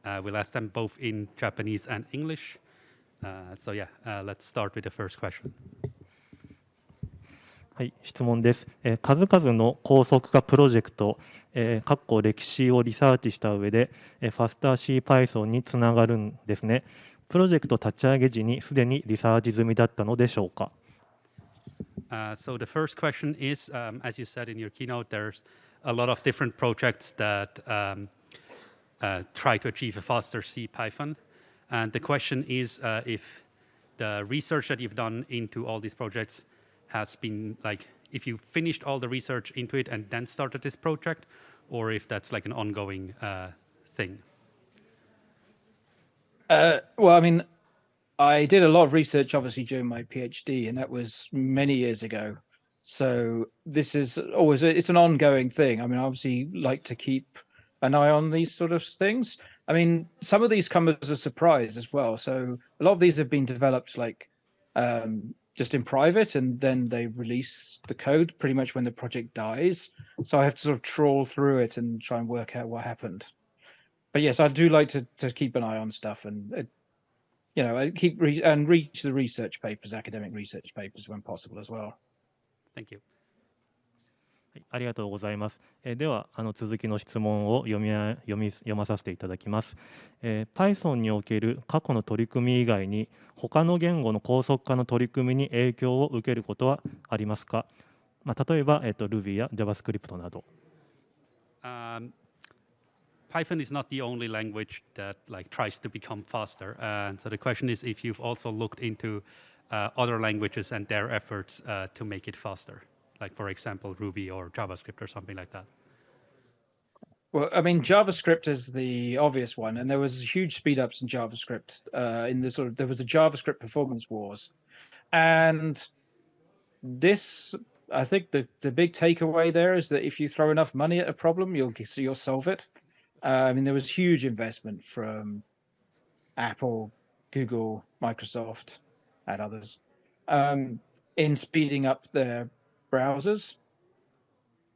Uh, we'll ask them both in Japanese and English. Uh, so yeah, uh, let's start with the first question. はい、質問です。えー数々の高速化プロジェクト、えー、かっこ歴史をリサーチした上で、えー、ファスター CPython につながるんですね。プロジェクト立ち上げ時にすでにリサーチ済みだったのでしょうか。Uh, so the first question is, um, as you said in your keynote, there's a lot of different projects that um, uh, try to achieve a faster C Python. And the question is uh, if the research that you've done into all these projects has been like, if you finished all the research into it and then started this project, or if that's like an ongoing uh, thing. Uh, well, I mean, I did a lot of research, obviously, during my PhD, and that was many years ago. So this is always it's an ongoing thing. I mean, I obviously like to keep an eye on these sort of things. I mean, some of these come as a surprise as well. So a lot of these have been developed like um, just in private, and then they release the code pretty much when the project dies. So I have to sort of trawl through it and try and work out what happened. But yes, I do like to to keep an eye on stuff and uh, you know keep re- and reach the research papers, academic research papers when possible as well. Thank you. はい、ありがとうございます。えではあの続きの質問を読み読み読まさせていただきます。えー Python における過去の取り組み以外に他の言語の高速化の取り組みに影響を受けることはありますか。まあ例えばえっ、と Ruby や JavaScript など。Um, Python is not the only language that like tries to become faster. And so the question is if you've also looked into uh, other languages and their efforts uh, to make it faster, like for example Ruby or JavaScript or something like that. Well, I mean, JavaScript is the obvious one, and there was huge speed ups in JavaScript. Uh, in the sort of there was a JavaScript performance wars, and this I think the the big takeaway there is that if you throw enough money at a problem, you'll you'll solve it. Uh, I mean, there was huge investment from Apple, Google, Microsoft, and others um, in speeding up their browsers,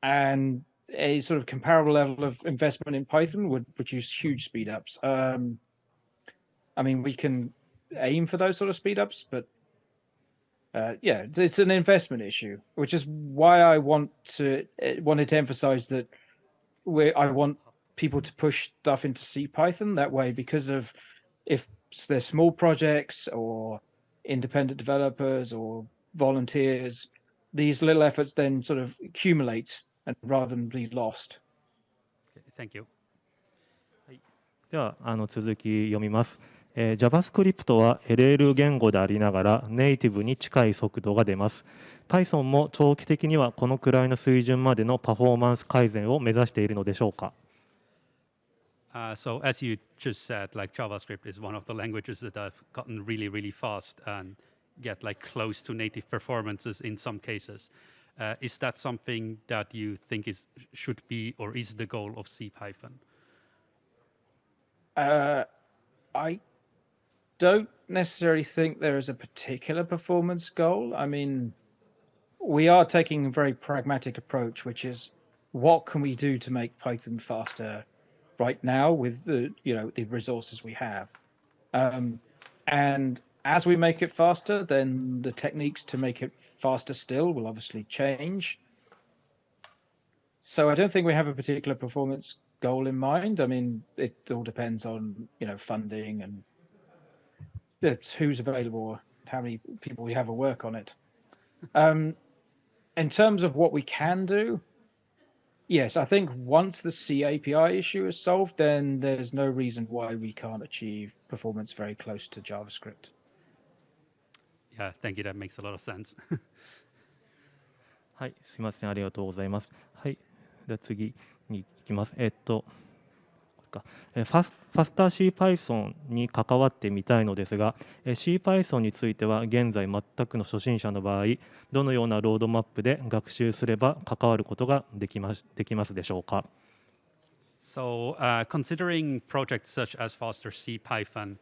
and a sort of comparable level of investment in Python would produce huge speed ups. Um, I mean, we can aim for those sort of speed ups, but uh, yeah, it's, an investment issue, which is why I want to eh, wanted to emphasize that we I want people to push stuff into C Python that way because of if they're small projects or independent developers or volunteers, these little efforts then sort of accumulate and rather than be lost. Thank you. ではあの続き読みます、えー JavaScript は LL 言語でありながらネイティブに近い速度が出ます Python も長期的にはこのくらいの水準までのパフォーマンス改善を目指しているのでしょうか Uh, so as you just said, like JavaScript is one of the languages that have gotten really, really fast and get like close to native performances in some cases. Uh, is that something that you think is should be or is the goal of C Python? Uh, I don't necessarily think there is a particular performance goal. I mean, we are taking a very pragmatic approach, which is what can we do to make Python faster right now with the you know the resources we have, um, and as we make it faster, then the techniques to make it faster still will obviously change. So I don't think we have a particular performance goal in mind. I mean, it all depends on you know funding and who's available, how many people we have to work on it. Um, in terms of what we can do, yes, I think once the C API issue is solved, then there's no reason why we can't achieve performance very close to JavaScript. Yeah, thank you. That makes a lot of sense. はい、すみません、ありがとうございます。はい、では次に行きます。えっと、かえファスファスター CPython に関わってみたいのですが、え CPython については現在全くの初心者の場合、どのようなロードマップで学習すれば関わることができますできますでしょうか？So, uh, considering projects such as Foster C Python,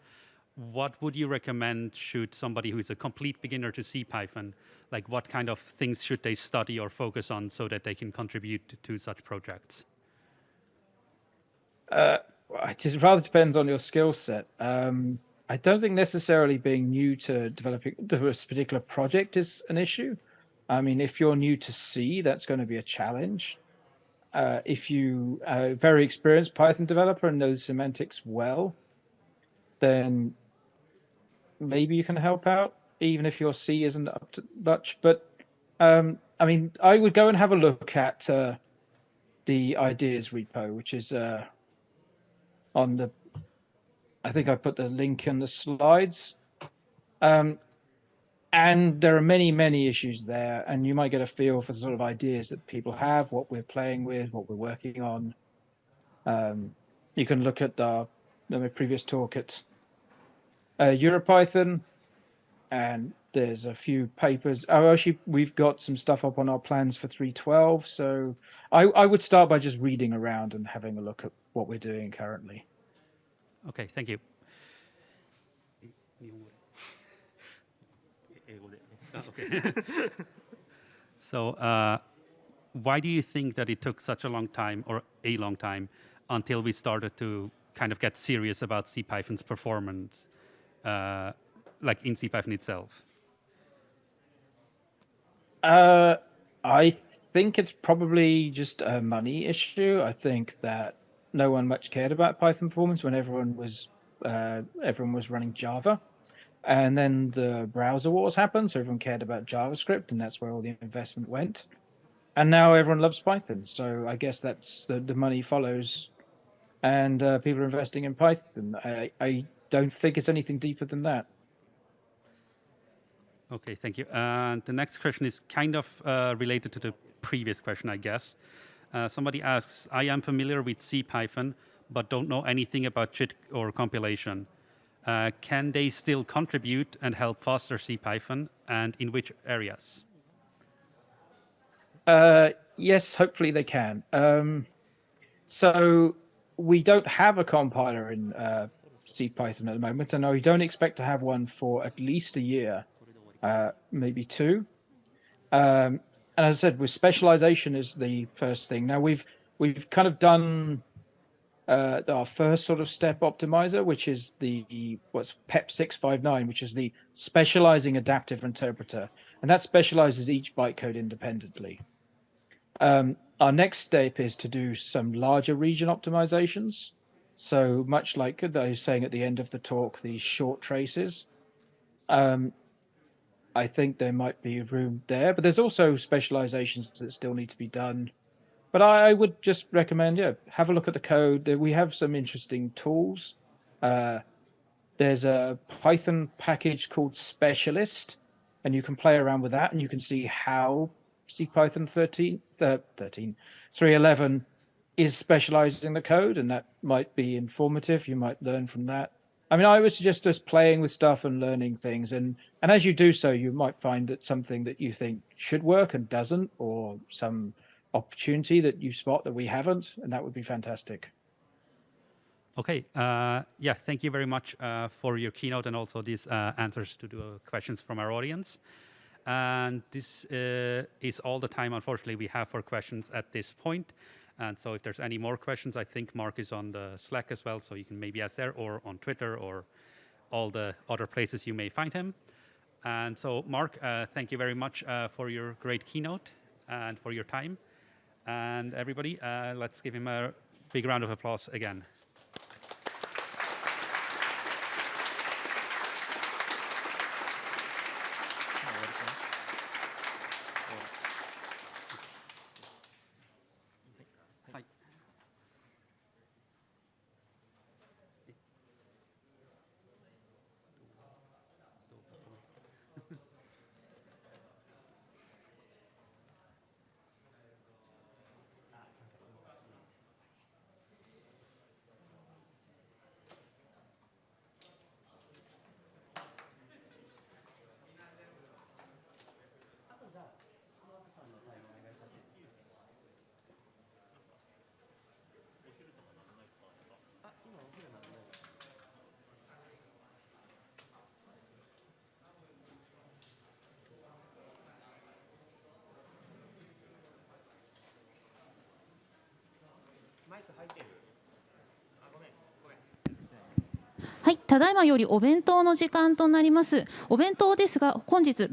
what would you recommend should somebody who is a complete beginner to C Python, like what kind of things should they study or focus on so that they can contribute to, such projects? Uh, it rather depends on your skill set. Um, I don't think necessarily being new to developing this particular project is an issue. I mean, if you're new to C, that's going to be a challenge. Uh, if you are a very experienced Python developer and know semantics well, then maybe you can help out, even if your C isn't up to much. But um, I mean, I would go and have a look at uh, the ideas repo, which is uh, on the I think I put the link in the slides. Um, and there are many, many issues there, and you might get a feel for the sort of ideas that people have, what we're playing with, what we're working on. Um, you can look at the, the previous talk at EuroPython, and there's a few papers. Oh, actually, we've got some stuff up on our plans for 312. So I, I would start by just reading around and having a look at what we're doing currently. Okay, thank you. Okay. so, uh, why do you think that it took such a long time, or a long time, until we started to kind of get serious about CPython's performance, uh, like in CPython itself? Uh, I think it's probably just a money issue. I think that no one much cared about Python performance when everyone was uh, everyone was running Java, and then the browser wars happened, so everyone cared about JavaScript, and that's where all the investment went. And now everyone loves Python, so I guess that's the, the money follows, and uh, people are investing in Python. I, I don't think it's anything deeper than that. Okay, thank you. And the next question is kind of uh, related to the previous question, I guess. Uh, somebody asks, I am familiar with C Python, but don't know anything about JIT or compilation. Uh, can they still contribute and help Faster CPython, and in which areas? Uh, yes, hopefully they can. Um, so we don't have a compiler in uh, CPython at the moment, and we don't expect to have one for at least a year, uh, maybe two. Um, and as I said, with specialization is the first thing. Now we've we've kind of done uh, our first sort of step optimizer, which is the what's PEP six five nine, which is the specializing adaptive interpreter, and that specializes each bytecode independently. Um, our next step is to do some larger region optimizations. So much like I was saying at the end of the talk, these short traces. Um, I think there might be room there, but there's also specializations that still need to be done. But I, I would just recommend, yeah, have a look at the code. We have some interesting tools. Uh, there's a Python package called Specialist, and you can play around with that, and you can see how CPython 13, uh, 13 311 is specializing the code, and that might be informative. You might learn from that. I mean, I would suggest just playing with stuff and learning things, and and as you do so, you might find that something that you think should work and doesn't, or some opportunity that you spot that we haven't, and that would be fantastic. Okay. Uh, yeah. Thank you very much uh, for your keynote and also these uh, answers to the questions from our audience. And this uh, is all the time, unfortunately, we have for questions at this point. And so, if there's any more questions, I think Mark is on the Slack as well, so you can maybe ask there, or on Twitter, or all the other places you may find him. And so, Mark, uh, thank you very much uh, for your great keynote and for your time. And everybody, uh, let's give him a big round of applause again. はい、ただいまよりお弁当の時間となります。お弁当ですが、本日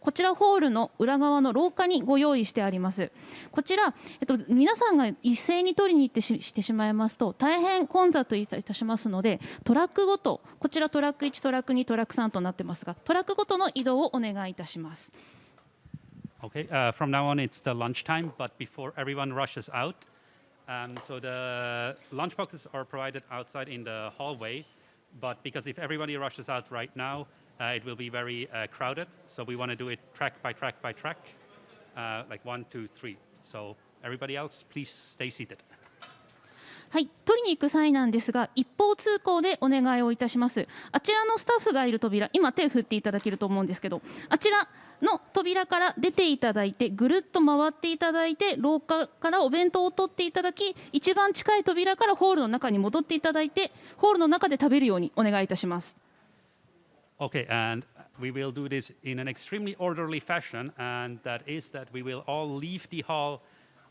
こちらホールの裏側の廊下にご用意してあります。こちら、えっと、皆さんが一斉に取りに行ってししてしまいますと大変混雑いたしますのでトラックごとこちらトラック1トラック2トラック3となってますがトラックごとの移動をお願いいたします。Okay, uh, from now on it's the lunchtime, but before everyone rushes out, um, so the lunch boxes are provided outside in the hallway, but because if everybody rushes out right now, uh, it will be very uh, crowded. So we want to do it track by track by track, uh, like one, two, three. So everybody else, please stay seated. はい、取りに行く際なんですが一方通行でお願いをいたします。あちらのスタッフがいる扉今手を振っていただけると思うんですけどあちらの扉から出ていただいてぐるっと回っていただいて廊下からお弁当を取っていただき一番近い扉からホールの中に戻っていただいてホールの中で食べるようにお願いいたします。Okay, and we will do this in an extremely orderly fashion, and that is that we will all leave the hall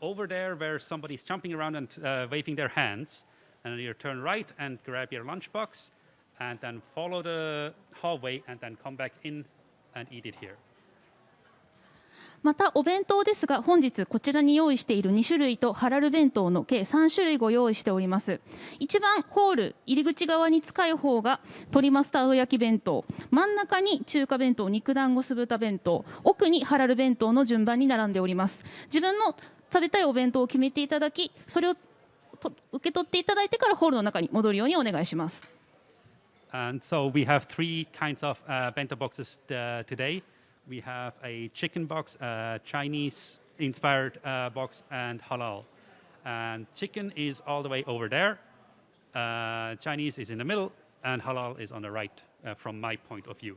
over there where somebody's jumping around and uh, waving their hands, and then you turn right and grab your lunchbox, and then follow the hallway, and then come back in and eat it here. またお弁当ですが本日こちらに用意している2種類とハラル弁当の計3種類ご用意しております一番ホール入り口側に近い方が鶏マスタード焼き弁当真ん中に中華弁当肉団子酢豚弁当奥にハラル弁当の順番に並んでおります自分の食べたいお弁当を決めていただきそれをと受け取っていただいてからホールの中に戻るようにお願いします And so we have three kinds of uh, bento boxes uh, today. We have a chicken box, a Chinese inspired uh, box, and halal. And chicken is all the way over there. Uh, Chinese is in the middle, and halal is on the right uh, from my point of view.